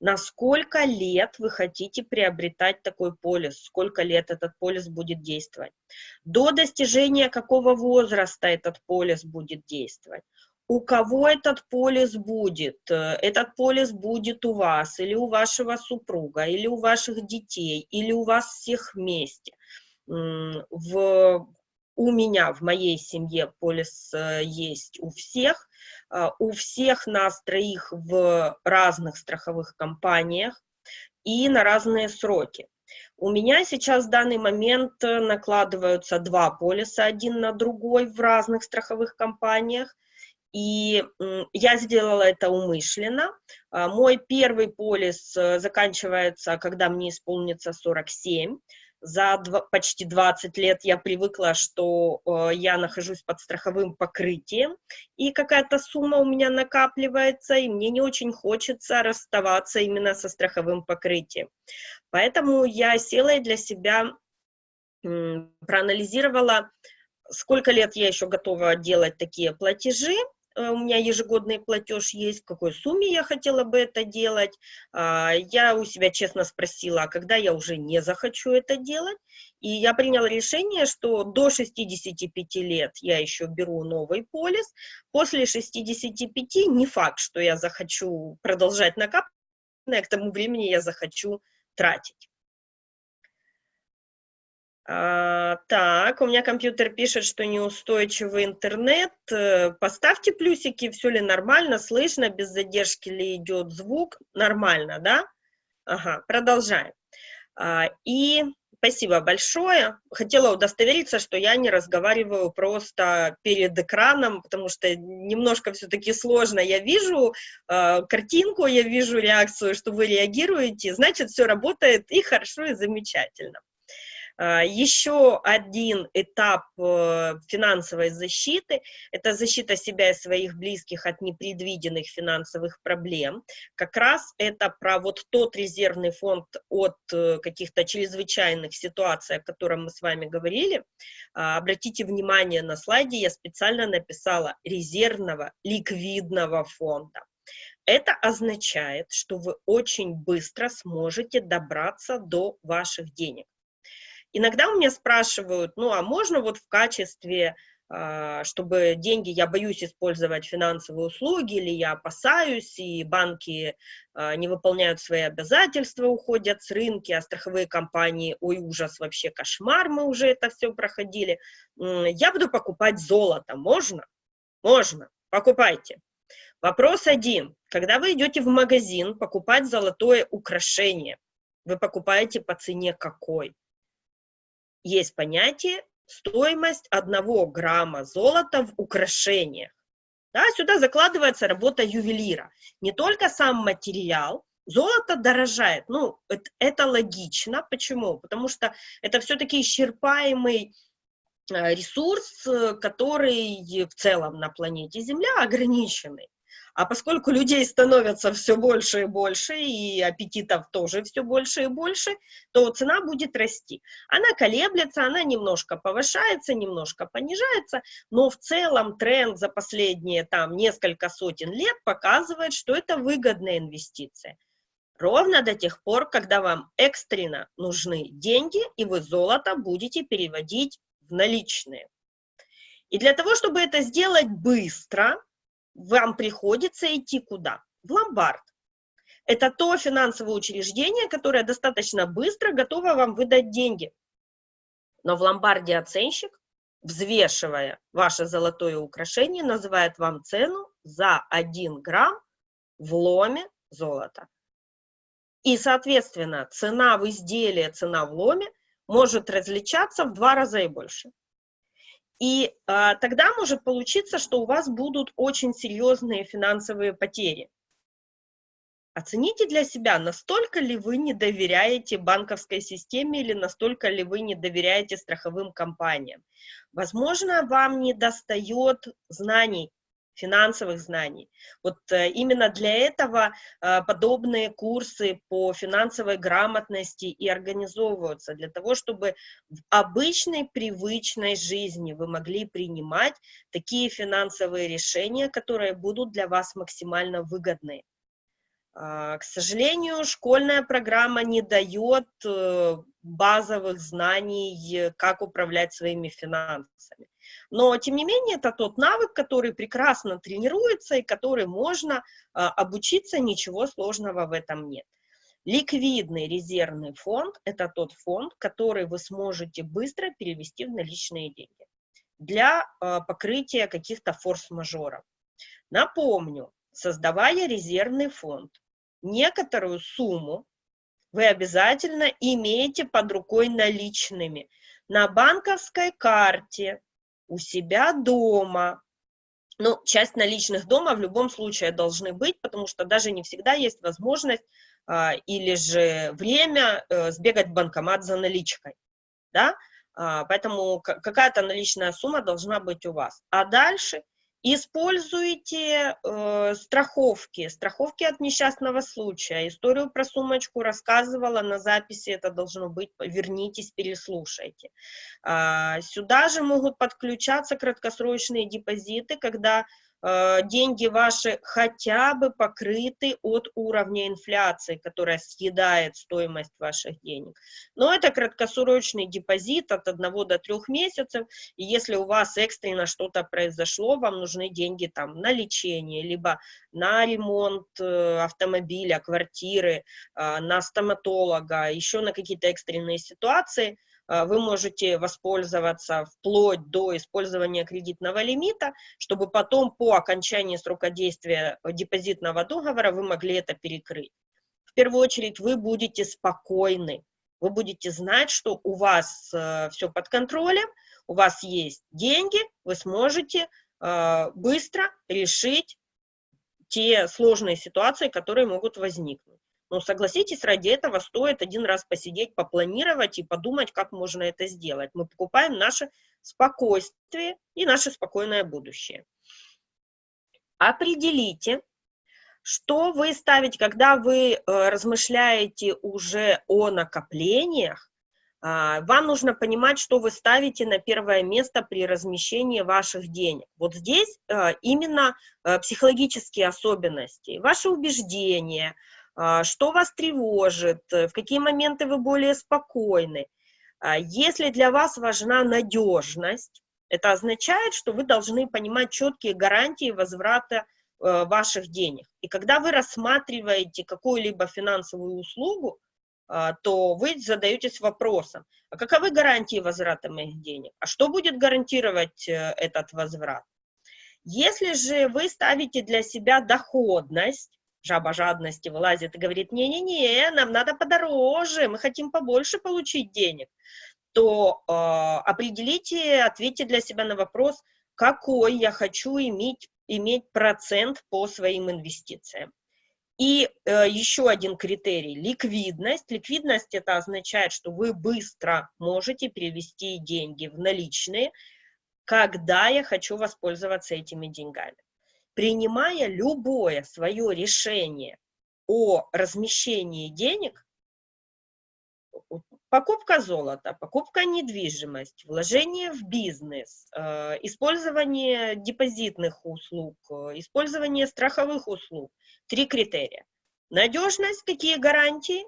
на сколько лет вы хотите приобретать такой полис, сколько лет этот полис будет действовать, до достижения какого возраста этот полис будет действовать, у кого этот полис будет, этот полис будет у вас, или у вашего супруга, или у ваших детей, или у вас всех вместе. В, у меня, в моей семье полис э, есть у всех, а, у всех нас троих в разных страховых компаниях и на разные сроки. У меня сейчас в данный момент э, накладываются два полиса один на другой в разных страховых компаниях, и я сделала это умышленно. А, мой первый полис э, заканчивается, когда мне исполнится 47, за два, почти 20 лет я привыкла, что э, я нахожусь под страховым покрытием, и какая-то сумма у меня накапливается, и мне не очень хочется расставаться именно со страховым покрытием. Поэтому я села и для себя э, проанализировала, сколько лет я еще готова делать такие платежи, у меня ежегодный платеж есть, в какой сумме я хотела бы это делать. А, я у себя честно спросила, а когда я уже не захочу это делать. И я приняла решение, что до 65 лет я еще беру новый полис. После 65 не факт, что я захочу продолжать накапливать, к тому времени я захочу тратить. А, так, у меня компьютер пишет, что неустойчивый интернет. Э, поставьте плюсики, все ли нормально, слышно, без задержки ли идет звук. Нормально, да? Ага, продолжаем. А, и спасибо большое. Хотела удостовериться, что я не разговариваю просто перед экраном, потому что немножко все-таки сложно. Я вижу э, картинку, я вижу реакцию, что вы реагируете, значит, все работает и хорошо, и замечательно. А, Еще один этап э, финансовой защиты – это защита себя и своих близких от непредвиденных финансовых проблем. Как раз это про вот тот резервный фонд от э, каких-то чрезвычайных ситуаций, о котором мы с вами говорили. А, обратите внимание, на слайде я специально написала резервного ликвидного фонда. Это означает, что вы очень быстро сможете добраться до ваших денег. Иногда у меня спрашивают, ну а можно вот в качестве а, чтобы деньги, я боюсь использовать финансовые услуги, или я опасаюсь, и банки а, не выполняют свои обязательства, уходят с рынка, а страховые компании, ой, ужас, вообще кошмар, мы уже это все проходили. Я буду покупать золото, можно? Можно, покупайте. Вопрос один. Когда вы идете в магазин покупать золотое украшение, вы покупаете по цене какой? Есть понятие стоимость одного грамма золота в украшениях. Да, сюда закладывается работа ювелира. Не только сам материал, золото дорожает. Ну, это, это логично. Почему? Потому что это все-таки исчерпаемый э, ресурс, э, который в целом на планете Земля ограниченный. А поскольку людей становится все больше и больше, и аппетитов тоже все больше и больше, то цена будет расти. Она колеблется, она немножко повышается, немножко понижается, но в целом тренд за последние там несколько сотен лет показывает, что это выгодная инвестиция. Ровно до тех пор, когда вам экстренно нужны деньги, и вы золото будете переводить в наличные. И для того, чтобы это сделать быстро, вам приходится идти куда? В ломбард. Это то финансовое учреждение, которое достаточно быстро готово вам выдать деньги. Но в ломбарде оценщик, взвешивая ваше золотое украшение, называет вам цену за 1 грамм в ломе золота. И, соответственно, цена в изделии, цена в ломе может различаться в два раза и больше. И а, тогда может получиться, что у вас будут очень серьезные финансовые потери. Оцените для себя, настолько ли вы не доверяете банковской системе или настолько ли вы не доверяете страховым компаниям. Возможно, вам не достает знаний финансовых знаний. Вот э, именно для этого э, подобные курсы по финансовой грамотности и организовываются, для того, чтобы в обычной, привычной жизни вы могли принимать такие финансовые решения, которые будут для вас максимально выгодны. А, к сожалению, школьная программа не дает э, базовых знаний, как управлять своими финансами. Но, тем не менее, это тот навык, который прекрасно тренируется и который можно а, обучиться, ничего сложного в этом нет. Ликвидный резервный фонд – это тот фонд, который вы сможете быстро перевести в наличные деньги для а, покрытия каких-то форс-мажоров. Напомню, создавая резервный фонд, некоторую сумму вы обязательно имеете под рукой наличными на банковской карте, у себя дома. Ну, часть наличных дома в любом случае должны быть, потому что даже не всегда есть возможность а, или же время а, сбегать в банкомат за наличкой, да, а, поэтому какая-то наличная сумма должна быть у вас. А дальше – Используйте э, страховки, страховки от несчастного случая. Историю про сумочку рассказывала на записи, это должно быть, вернитесь, переслушайте. А, сюда же могут подключаться краткосрочные депозиты, когда Э, деньги ваши хотя бы покрыты от уровня инфляции, которая съедает стоимость ваших денег. Но это краткосрочный депозит от 1 до 3 месяцев, и если у вас экстренно что-то произошло, вам нужны деньги там на лечение, либо на ремонт э, автомобиля, квартиры, э, на стоматолога, еще на какие-то экстренные ситуации – вы можете воспользоваться вплоть до использования кредитного лимита, чтобы потом по окончании срока действия депозитного договора вы могли это перекрыть. В первую очередь вы будете спокойны, вы будете знать, что у вас э, все под контролем, у вас есть деньги, вы сможете э, быстро решить те сложные ситуации, которые могут возникнуть. Но согласитесь, ради этого стоит один раз посидеть, попланировать и подумать, как можно это сделать. Мы покупаем наше спокойствие и наше спокойное будущее. Определите, что вы ставите, когда вы э, размышляете уже о накоплениях, а, вам нужно понимать, что вы ставите на первое место при размещении ваших денег. Вот здесь э, именно э, психологические особенности, ваши убеждения, что вас тревожит, в какие моменты вы более спокойны. А, если для вас важна надежность, Это означает, что вы должны понимать четкие гарантии возврата э, ваших денег. И когда вы рассматриваете какую-либо финансовую услугу, э, то вы задаетесь вопросом, а каковы гарантии возврата моих денег? А что будет гарантировать э, этот возврат? Если же вы ставите для себя доходность, жаба жадности вылазит и говорит, не-не-не, нам надо подороже, мы хотим побольше получить денег, то э, определите, ответьте для себя на вопрос, какой я хочу иметь, иметь процент по своим инвестициям. И э, еще один критерий – ликвидность. Ликвидность – это означает, что вы быстро можете перевести деньги в наличные, когда я хочу воспользоваться этими деньгами. Принимая любое свое решение о размещении денег, покупка золота, покупка недвижимости, вложение в бизнес, э, использование депозитных услуг, э, использование страховых услуг. Три критерия. Надежность, какие гарантии,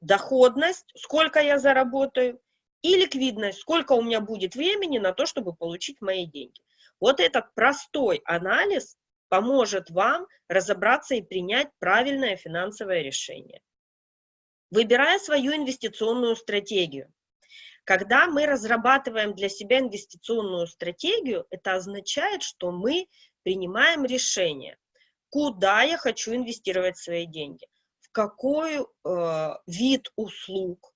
доходность, сколько я заработаю, и ликвидность, сколько у меня будет времени на то, чтобы получить мои деньги. Вот этот простой анализ поможет вам разобраться и принять правильное финансовое решение. Выбирая свою инвестиционную стратегию. Когда мы разрабатываем для себя инвестиционную стратегию, это означает, что мы принимаем решение, куда я хочу инвестировать свои деньги, в какой э, вид услуг,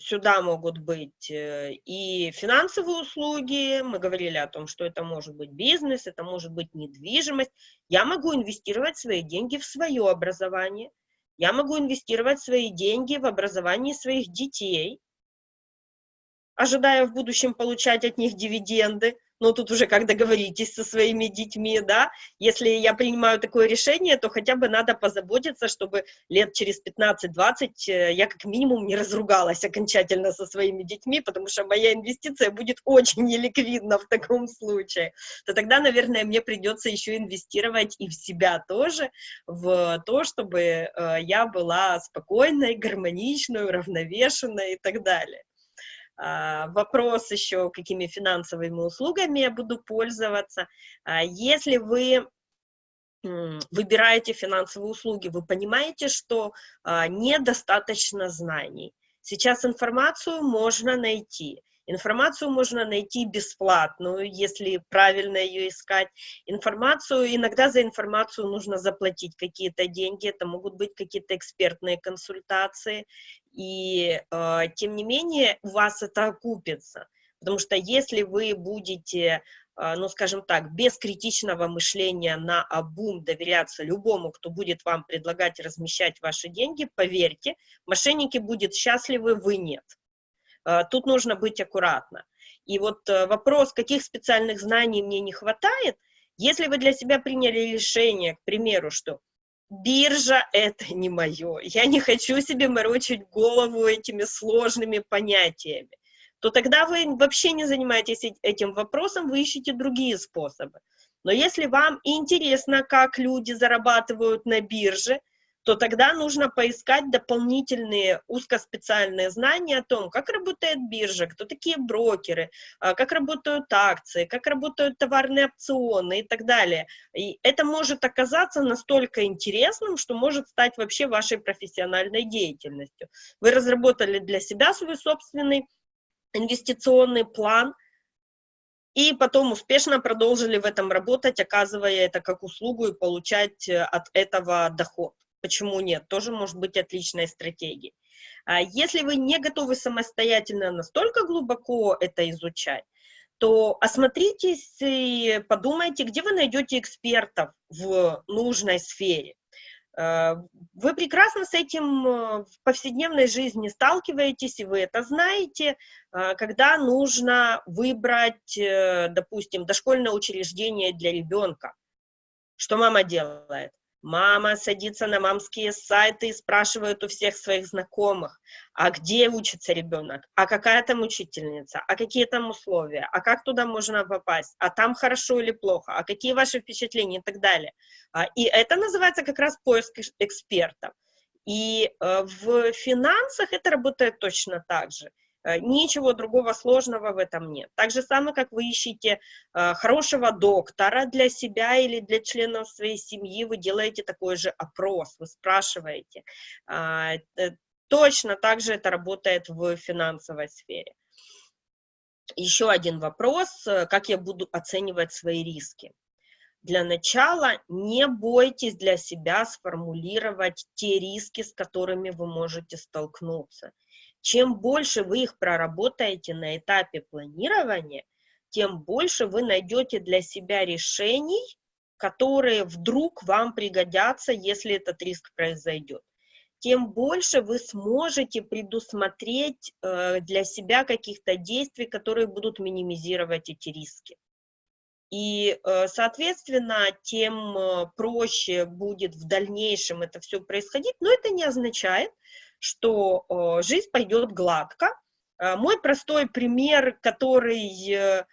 сюда могут быть э, и финансовые услуги, мы говорили о том, что это может быть бизнес, это может быть недвижимость. Я могу инвестировать свои деньги в свое образование, я могу инвестировать свои деньги в образование своих детей, ожидая в будущем получать от них дивиденды но тут уже как договоритесь со своими детьми, да, если я принимаю такое решение, то хотя бы надо позаботиться, чтобы лет через 15-20 э, я как минимум не разругалась окончательно со своими детьми, потому что моя инвестиция будет очень неликвидна в таком случае, то тогда, наверное, мне придется еще инвестировать и в себя тоже, в то, чтобы э, я была спокойной, гармоничной, уравновешенной и так далее. А, вопрос еще, какими финансовыми услугами я буду пользоваться. А, если вы выбираете финансовые услуги, вы понимаете, что а, недостаточно знаний. Сейчас информацию можно найти. Информацию можно найти бесплатную, если правильно ее искать. Информацию, иногда за информацию нужно заплатить какие-то деньги, это могут быть какие-то экспертные консультации, и э, тем не менее у вас это окупится. Потому что если вы будете, э, ну скажем так, без критичного мышления на обум доверяться любому, кто будет вам предлагать размещать ваши деньги, поверьте, мошенники будут счастливы, вы нет. Э, тут нужно быть аккуратно. И вот э, вопрос, каких специальных знаний мне не хватает, если вы для себя приняли решение, к примеру, что биржа — это не мое, я не хочу себе морочить голову этими сложными понятиями, то тогда вы вообще не занимаетесь этим вопросом, вы ищете другие способы. Но если вам интересно, как люди зарабатывают на бирже, то тогда нужно поискать дополнительные узкоспециальные знания о том, как работает биржа, кто такие брокеры, а, как работают акции, как работают товарные опционы и так далее. И это может оказаться настолько интересным, что может стать вообще вашей профессиональной деятельностью. Вы разработали для себя свой собственный инвестиционный план, и потом успешно продолжили в этом работать, оказывая это как услугу и получать э, от этого доход. Почему нет? Тоже может быть отличной стратегией. А если вы не готовы самостоятельно настолько глубоко это изучать, то осмотритесь и подумайте, где вы найдете экспертов в нужной сфере. А, вы прекрасно с этим э, в повседневной жизни сталкиваетесь, и вы это знаете, а, когда нужно выбрать, э, допустим, дошкольное учреждение для ребенка. Что мама делает? Мама садится на мамские сайты и спрашивает у всех своих знакомых, а где учится ребенок, а какая там учительница, а какие там условия, а как туда можно попасть, а там хорошо или плохо, а какие ваши впечатления и так далее. А, и это называется как раз поиск экспертов. И э, в финансах это работает точно так же. Э, ничего другого сложного в этом нет. Так же самое, как вы ищете э, хорошего доктора для себя или для членов своей семьи, вы делаете такой же опрос, вы спрашиваете. Э, точно так же это работает в финансовой сфере. Еще один вопрос, как я буду оценивать свои риски. Для начала не бойтесь для себя сформулировать те риски, с которыми вы можете столкнуться. Чем больше вы их проработаете на этапе планирования, тем больше вы найдете для себя решений, которые вдруг вам пригодятся, если этот риск произойдет. Тем больше вы сможете предусмотреть э, для себя каких-то действий, которые будут минимизировать эти риски. И, э, соответственно, тем э, проще будет в дальнейшем это все происходить, но это не означает, что э, жизнь пойдет гладко. Мой простой пример, который... Я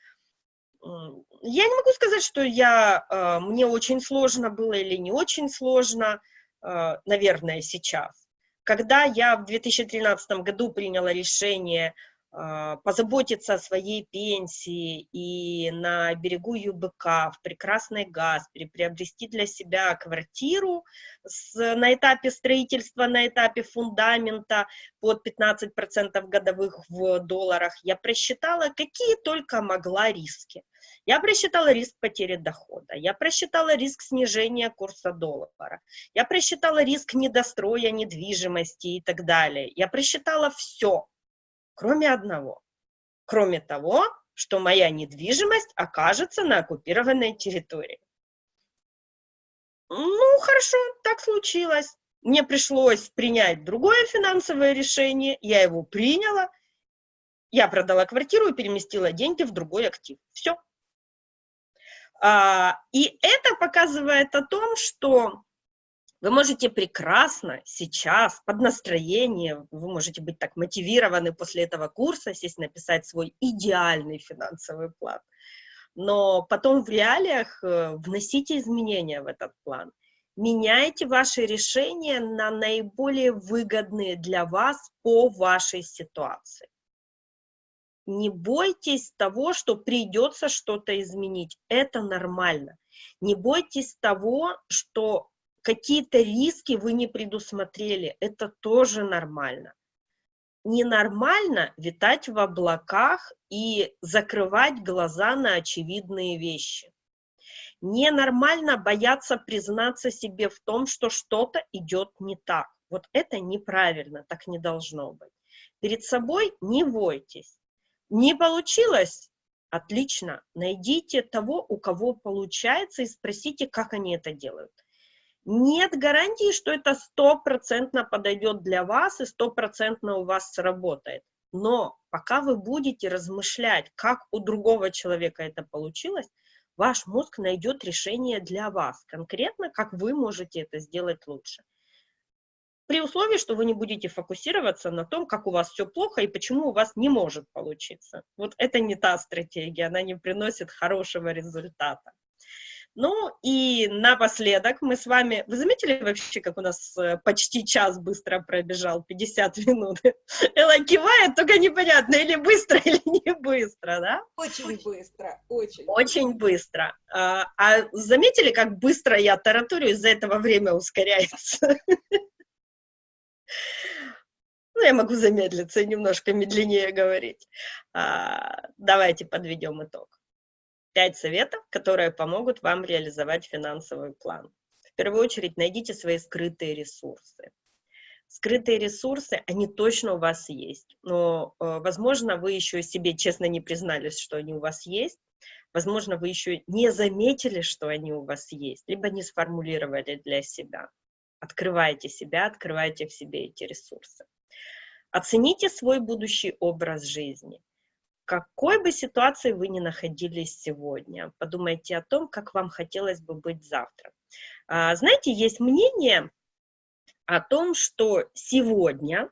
не могу сказать, что я, мне очень сложно было или не очень сложно, наверное, сейчас. Когда я в 2013 году приняла решение позаботиться о своей пенсии и на берегу ЮБК, в прекрасной Гаспере, приобрести для себя квартиру с, на этапе строительства, на этапе фундамента под 15% годовых в долларах, я просчитала, какие только могла риски. Я просчитала риск потери дохода, я просчитала риск снижения курса доллара, я просчитала риск недостроя недвижимости и так далее. Я просчитала все кроме одного. Кроме того, что моя недвижимость окажется на оккупированной территории. Ну, хорошо, так случилось. Мне пришлось принять другое финансовое решение, я его приняла, я продала квартиру и переместила деньги в другой актив. Все. А, и это показывает о том, что вы можете прекрасно сейчас, под настроение, вы можете быть так мотивированы после этого курса, сесть написать свой идеальный финансовый план. Но потом в реалиях э, вносите изменения в этот план. Меняйте ваши решения на наиболее выгодные для вас по вашей ситуации. Не бойтесь того, что придется что-то изменить. Это нормально. Не бойтесь того, что какие-то риски вы не предусмотрели, это тоже нормально. Ненормально витать в облаках и закрывать глаза на очевидные вещи. Ненормально бояться признаться себе в том, что что-то идет не так. Вот это неправильно, так не должно быть. Перед собой не бойтесь. Не получилось? Отлично. Найдите того, у кого получается, и спросите, как они это делают нет гарантии, что это стопроцентно подойдет для вас и стопроцентно у вас сработает. Но пока вы будете размышлять, как у другого человека это получилось, ваш мозг найдет решение для вас, конкретно, как вы можете это сделать лучше. При условии, что вы не будете фокусироваться на том, как у вас все плохо и почему у вас не может получиться. Вот это не та стратегия, она не приносит хорошего результата. Ну и напоследок мы с вами... Вы заметили вообще, как у нас э, почти час быстро пробежал, 50 минут? (laughs) Элла кивает, только непонятно, или быстро, (laughs) или не быстро, да? Очень быстро, очень. Очень быстро. А, а заметили, как быстро я таратурю, из-за этого время ускоряется? (laughs) Ну, я могу замедлиться и немножко медленнее говорить. А, давайте подведем итог. Пять советов, которые помогут вам реализовать финансовый план. В первую очередь найдите свои скрытые ресурсы. Скрытые ресурсы, они точно у вас есть, но, э, возможно, вы еще себе честно не признались, что они у вас есть, возможно, вы еще не заметили, что они у вас есть, либо не сформулировали для себя. Открывайте себя, открывайте в себе эти ресурсы. Оцените свой будущий образ жизни какой бы ситуации вы ни находились сегодня, подумайте о том, как вам хотелось бы быть завтра. А, знаете, есть мнение о том, что сегодня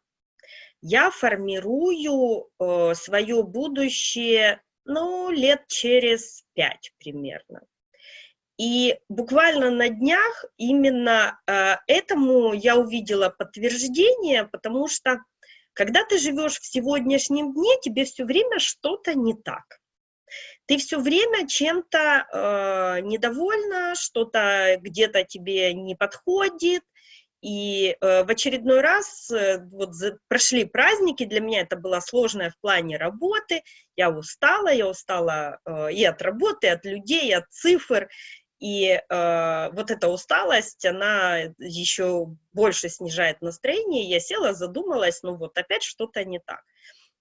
я формирую э, свое будущее, ну, лет через пять примерно. И буквально на днях именно э, этому я увидела подтверждение, потому что Когда ты живешь в сегодняшнем дне, тебе все время что-то не так. Ты все время чем-то э, недовольна, что-то где-то тебе не подходит, и э, в очередной раз э, вот за, прошли праздники, для меня это было сложное в плане работы, я устала, я устала э, и от работы, и от людей, и от цифр, и э, вот эта усталость, она еще больше снижает настроение, я села, задумалась, ну вот опять что-то не так.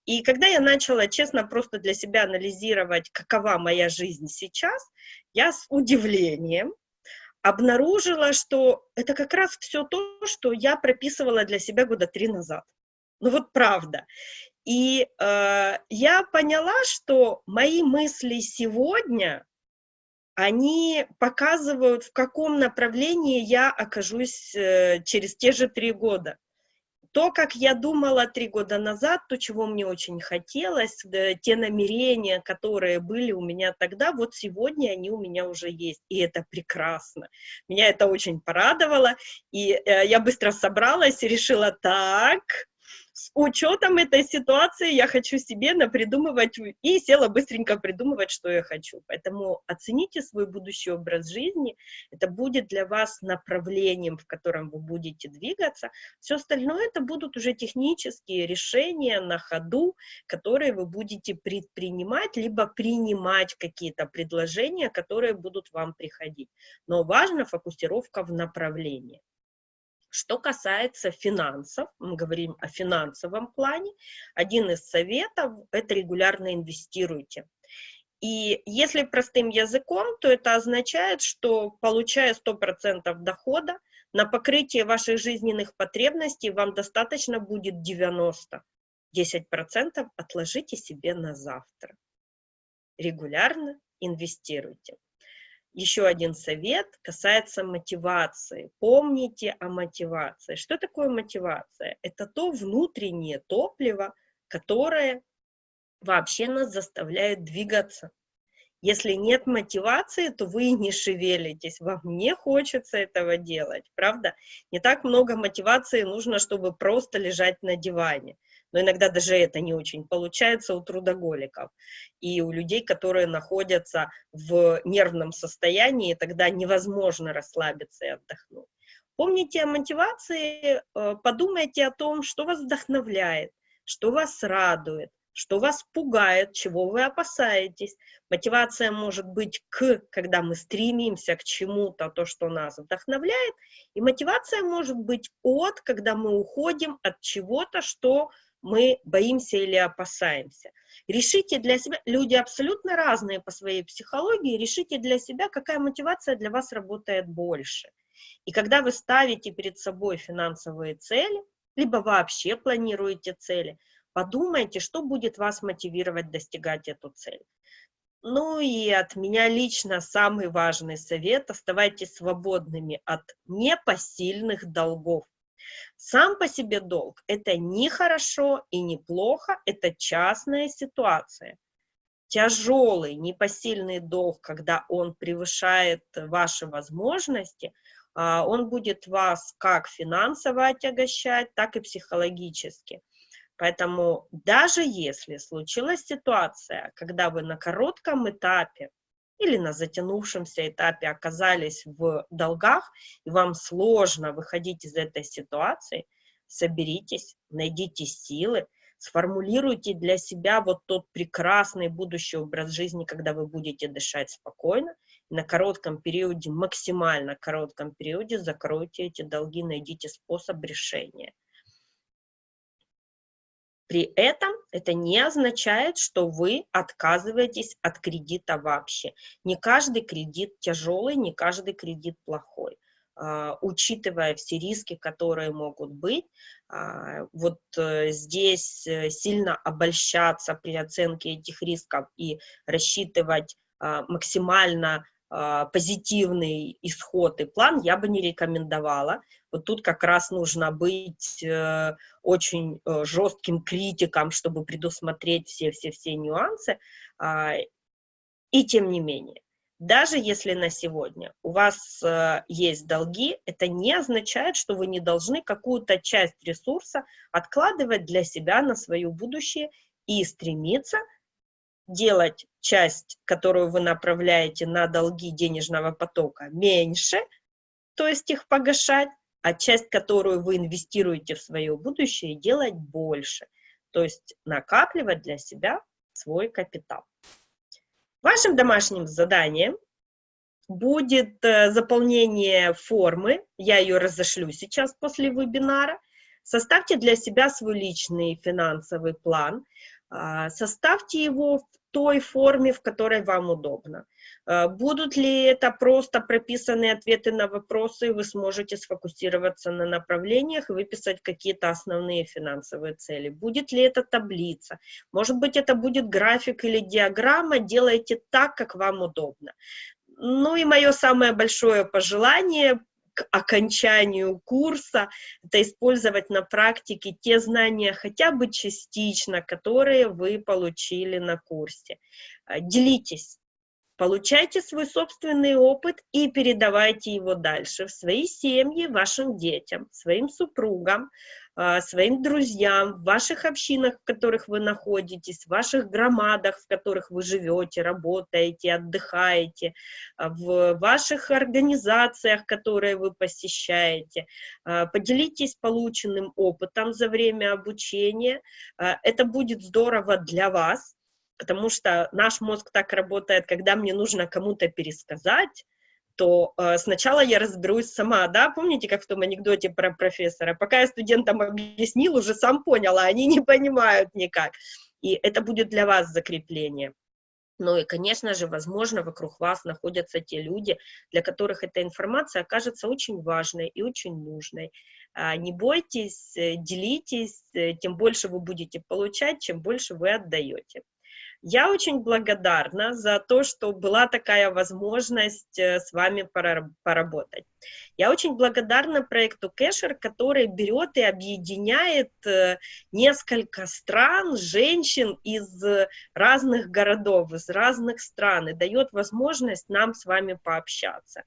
И когда я начала честно просто для себя анализировать, какова моя жизнь сейчас, я с удивлением обнаружила, что это как раз все то, что я прописывала для себя года три назад. Ну вот правда. И э, я поняла, что мои мысли сегодня, они показывают, в каком направлении я окажусь э, через те же три года то, как я думала три года назад, то, чего мне очень хотелось, те намерения, которые были у меня тогда, вот сегодня они у меня уже есть, и это прекрасно. Меня это очень порадовало, и э, я быстро собралась и решила, так, с учетом этой ситуации я хочу себе напридумывать и села быстренько придумывать, что я хочу. Поэтому оцените свой будущий образ жизни, это будет для вас направлением, в котором вы будете двигаться. Все остальное это будут уже технические решения на ходу, которые вы будете предпринимать, либо принимать какие-то предложения, которые будут вам приходить. Но важна фокусировка в направлении. Что касается финансов, мы говорим о финансовом плане, один из советов – это регулярно инвестируйте. И если простым языком, то это означает, что получая 100% дохода, на покрытие ваших жизненных потребностей вам достаточно будет 90. 10% отложите себе на завтра. Регулярно инвестируйте. Еще один совет касается мотивации. Помните о мотивации. Что такое мотивация? Это то внутреннее топливо, которое вообще нас заставляет двигаться. Если нет мотивации, то вы не шевелитесь, вам не хочется этого делать, правда? Не так много мотивации нужно, чтобы просто лежать на диване но иногда даже это не очень получается у трудоголиков и у людей, которые находятся в нервном состоянии, тогда невозможно расслабиться и отдохнуть. Помните о мотивации, э, подумайте о том, что вас вдохновляет, что вас радует, что вас пугает, чего вы опасаетесь. Мотивация может быть к, когда мы стремимся к чему-то, то, что нас вдохновляет, и мотивация может быть от, когда мы уходим от чего-то, что мы боимся или опасаемся. Решите для себя, люди абсолютно разные по своей психологии, решите для себя, какая мотивация для вас работает больше. И когда вы ставите перед собой финансовые цели, либо вообще планируете цели, подумайте, что будет вас мотивировать достигать эту цель. Ну и от меня лично самый важный совет – оставайтесь свободными от непосильных долгов. Сам по себе долг – это не хорошо и не плохо, это частная ситуация. Тяжелый, непосильный долг, когда он превышает ваши возможности, а, он будет вас как финансово отягощать, так и психологически. Поэтому даже если случилась ситуация, когда вы на коротком этапе или на затянувшемся этапе оказались в долгах, и вам сложно выходить из этой ситуации, соберитесь, найдите силы, сформулируйте для себя вот тот прекрасный будущий образ жизни, когда вы будете дышать спокойно, на коротком периоде, максимально коротком периоде закройте эти долги, найдите способ решения. При этом это не означает, что вы отказываетесь от кредита вообще. Не каждый кредит тяжелый, не каждый кредит плохой. Uh, учитывая все риски, которые могут быть, uh, вот uh, здесь э, сильно обольщаться при оценке этих рисков и рассчитывать максимально а, позитивный исход и план я бы не рекомендовала. Вот тут как раз нужно быть э, очень э, жестким критиком, чтобы предусмотреть все-все-все нюансы. А, и тем не менее, Даже если на сегодня у вас э, есть долги, это не означает, что вы не должны какую-то часть ресурса откладывать для себя на свое будущее и стремиться делать часть, которую вы направляете на долги денежного потока, меньше, то есть их погашать, а часть, которую вы инвестируете в свое будущее, делать больше, то есть накапливать для себя свой капитал. Вашим домашним заданием будет э, заполнение формы, я ее разошлю сейчас после вебинара. Составьте для себя свой личный финансовый план, составьте его в той форме, в которой вам удобно. А, будут ли это просто прописанные ответы на вопросы, вы сможете сфокусироваться на направлениях и выписать какие-то основные финансовые цели. Будет ли это таблица? Может быть, это будет график или диаграмма, делайте так, как вам удобно. Ну и мое самое большое пожелание к окончанию курса, это использовать на практике те знания хотя бы частично, которые вы получили на курсе. А, делитесь, получайте свой собственный опыт и передавайте его дальше в свои семьи, вашим детям, своим супругам, своим друзьям, в ваших общинах, в которых вы находитесь, в ваших громадах, в которых вы живете, работаете, отдыхаете, а, в ваших организациях, которые вы посещаете. А, поделитесь полученным опытом за время обучения. Это будет здорово для вас, потому что наш мозг так работает, когда мне нужно кому-то пересказать, то э, сначала я разберусь сама, да, помните, как в том анекдоте про профессора, пока я студентам объяснил, уже сам понял, а они не понимают никак, и это будет для вас закрепление. Ну и, конечно же, возможно, вокруг вас находятся те люди, для которых эта информация окажется очень важной и очень нужной. А, не бойтесь, э, делитесь, э, тем больше вы будете получать, чем больше вы отдаете. Я очень благодарна за то, что была такая возможность э, с вами поработать. Я очень благодарна проекту Кэшер, который берет и объединяет э, несколько стран, женщин из разных городов, из разных стран, и дает возможность нам с вами пообщаться.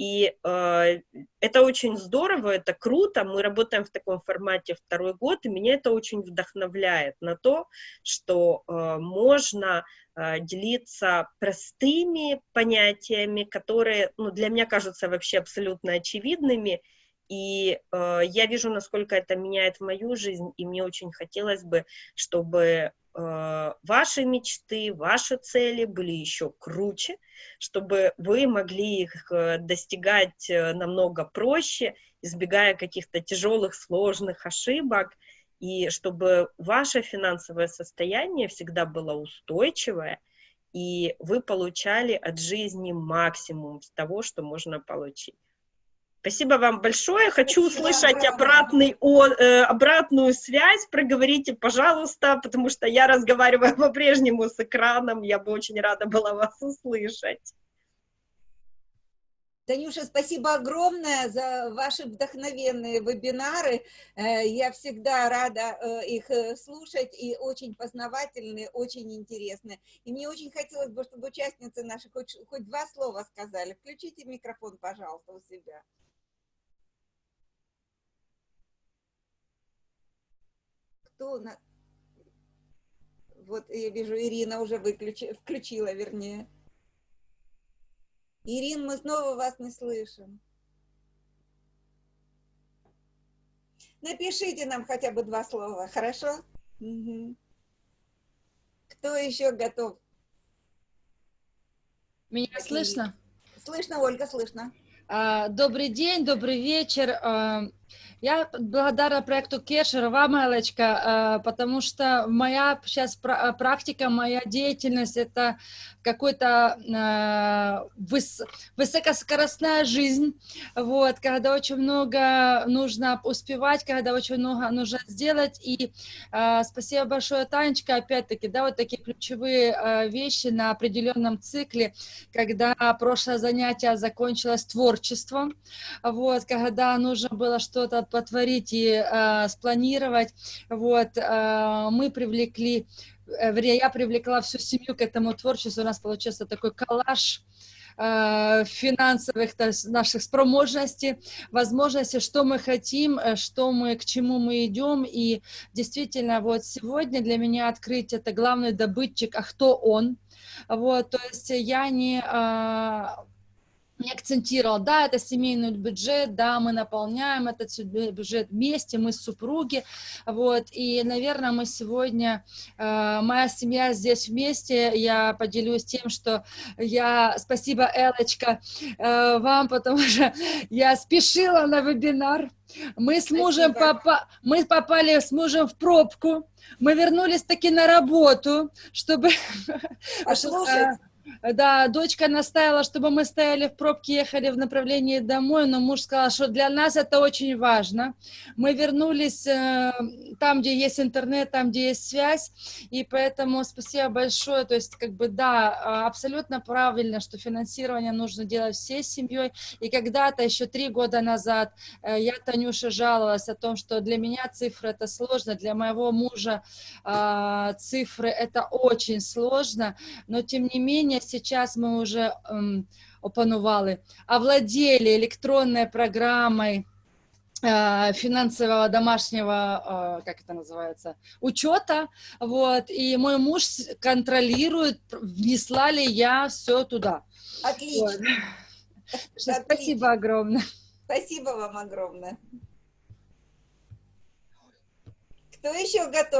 И э, это очень здорово, это круто. Мы работаем в таком формате второй год, и меня это очень вдохновляет на то, что э, можно делиться простыми понятиями, которые ну, для меня кажутся вообще абсолютно очевидными. И э, я вижу, насколько это меняет мою жизнь, и мне очень хотелось бы, чтобы Э, ваши мечты, ваши цели были еще круче, чтобы вы могли их э, достигать э, намного проще, избегая каких-то тяжелых, сложных ошибок, и чтобы ваше финансовое состояние всегда было устойчивое, и вы получали от жизни максимум с того, что можно получить. Спасибо вам большое. Хочу Спасибо услышать обратный, о, э, обратную связь. Проговорите, пожалуйста, потому что я разговариваю (laughs) по-прежнему с экраном. Я бы очень рада была вас услышать. Танюша, спасибо огромное за ваши вдохновенные вебинары. Э, я всегда рада э, их э, слушать, и очень познавательные, очень интересные. И мне очень хотелось бы, чтобы участницы наши хоть, хоть два слова сказали. Включите микрофон, пожалуйста, у себя. кто на... Вот я вижу, Ирина уже выключи... включила, вернее. Ирин, мы снова вас не слышим. Напишите нам хотя бы два слова, хорошо? Угу. Кто еще готов? Меня слышно? Слышно, Ольга, слышно. А, добрый день, добрый вечер. Я благодарна проекту Кешер, вам, Элочка, э, потому что моя сейчас э, практика, моя деятельность – это какой-то э, выс высокоскоростная жизнь, вот, когда очень много нужно успевать, когда очень много нужно сделать. И спасибо большое, Танечка, опять-таки, да, вот такие ключевые вещи на определенном цикле, когда прошлое занятие закончилось творчеством, вот, когда нужно было что-то потворить и э, спланировать. Вот, э, мы привлекли, э, я привлекла всю семью к этому творчеству, у нас получился такой коллаж, э, финансовых наших спроможностей, возможностей, что мы хотим, э, что мы, к чему мы идем. И действительно, вот сегодня для меня открыть это главный добытчик, а кто он. Вот, то есть я не а, не акцентировал, да, это семейный бюджет, да, мы наполняем этот бюджет вместе, мы супруги, вот, и, наверное, мы сегодня, э, моя семья здесь вместе, я поделюсь тем, что я, спасибо, Элочка, э, вам, потому что я спешила на вебинар, мы с мужем попа мы попали с мужем в пробку, мы вернулись таки на работу, чтобы... Послушать. (laughs) Да, дочка настаивала, чтобы мы стояли в пробке, ехали в направлении домой, но муж сказал, что для нас это очень важно. Мы вернулись э, там, где есть интернет, там, где есть связь, и поэтому спасибо большое. То есть, как бы, да, абсолютно правильно, что финансирование нужно делать всей семьей. И когда-то, еще три года назад, э, я, Танюша, жаловалась о том, что для меня цифры это сложно, для моего мужа э, цифры это очень сложно, но тем не менее сейчас мы уже ем, опанували, овладели электронной программой э, финансового домашнего, э, как это называется, учета, вот, и мой муж контролирует, внесла ли я все туда. Отлично. Вот. (laughs) Отлично. Спасибо огромное. Спасибо вам огромное. Кто еще готов?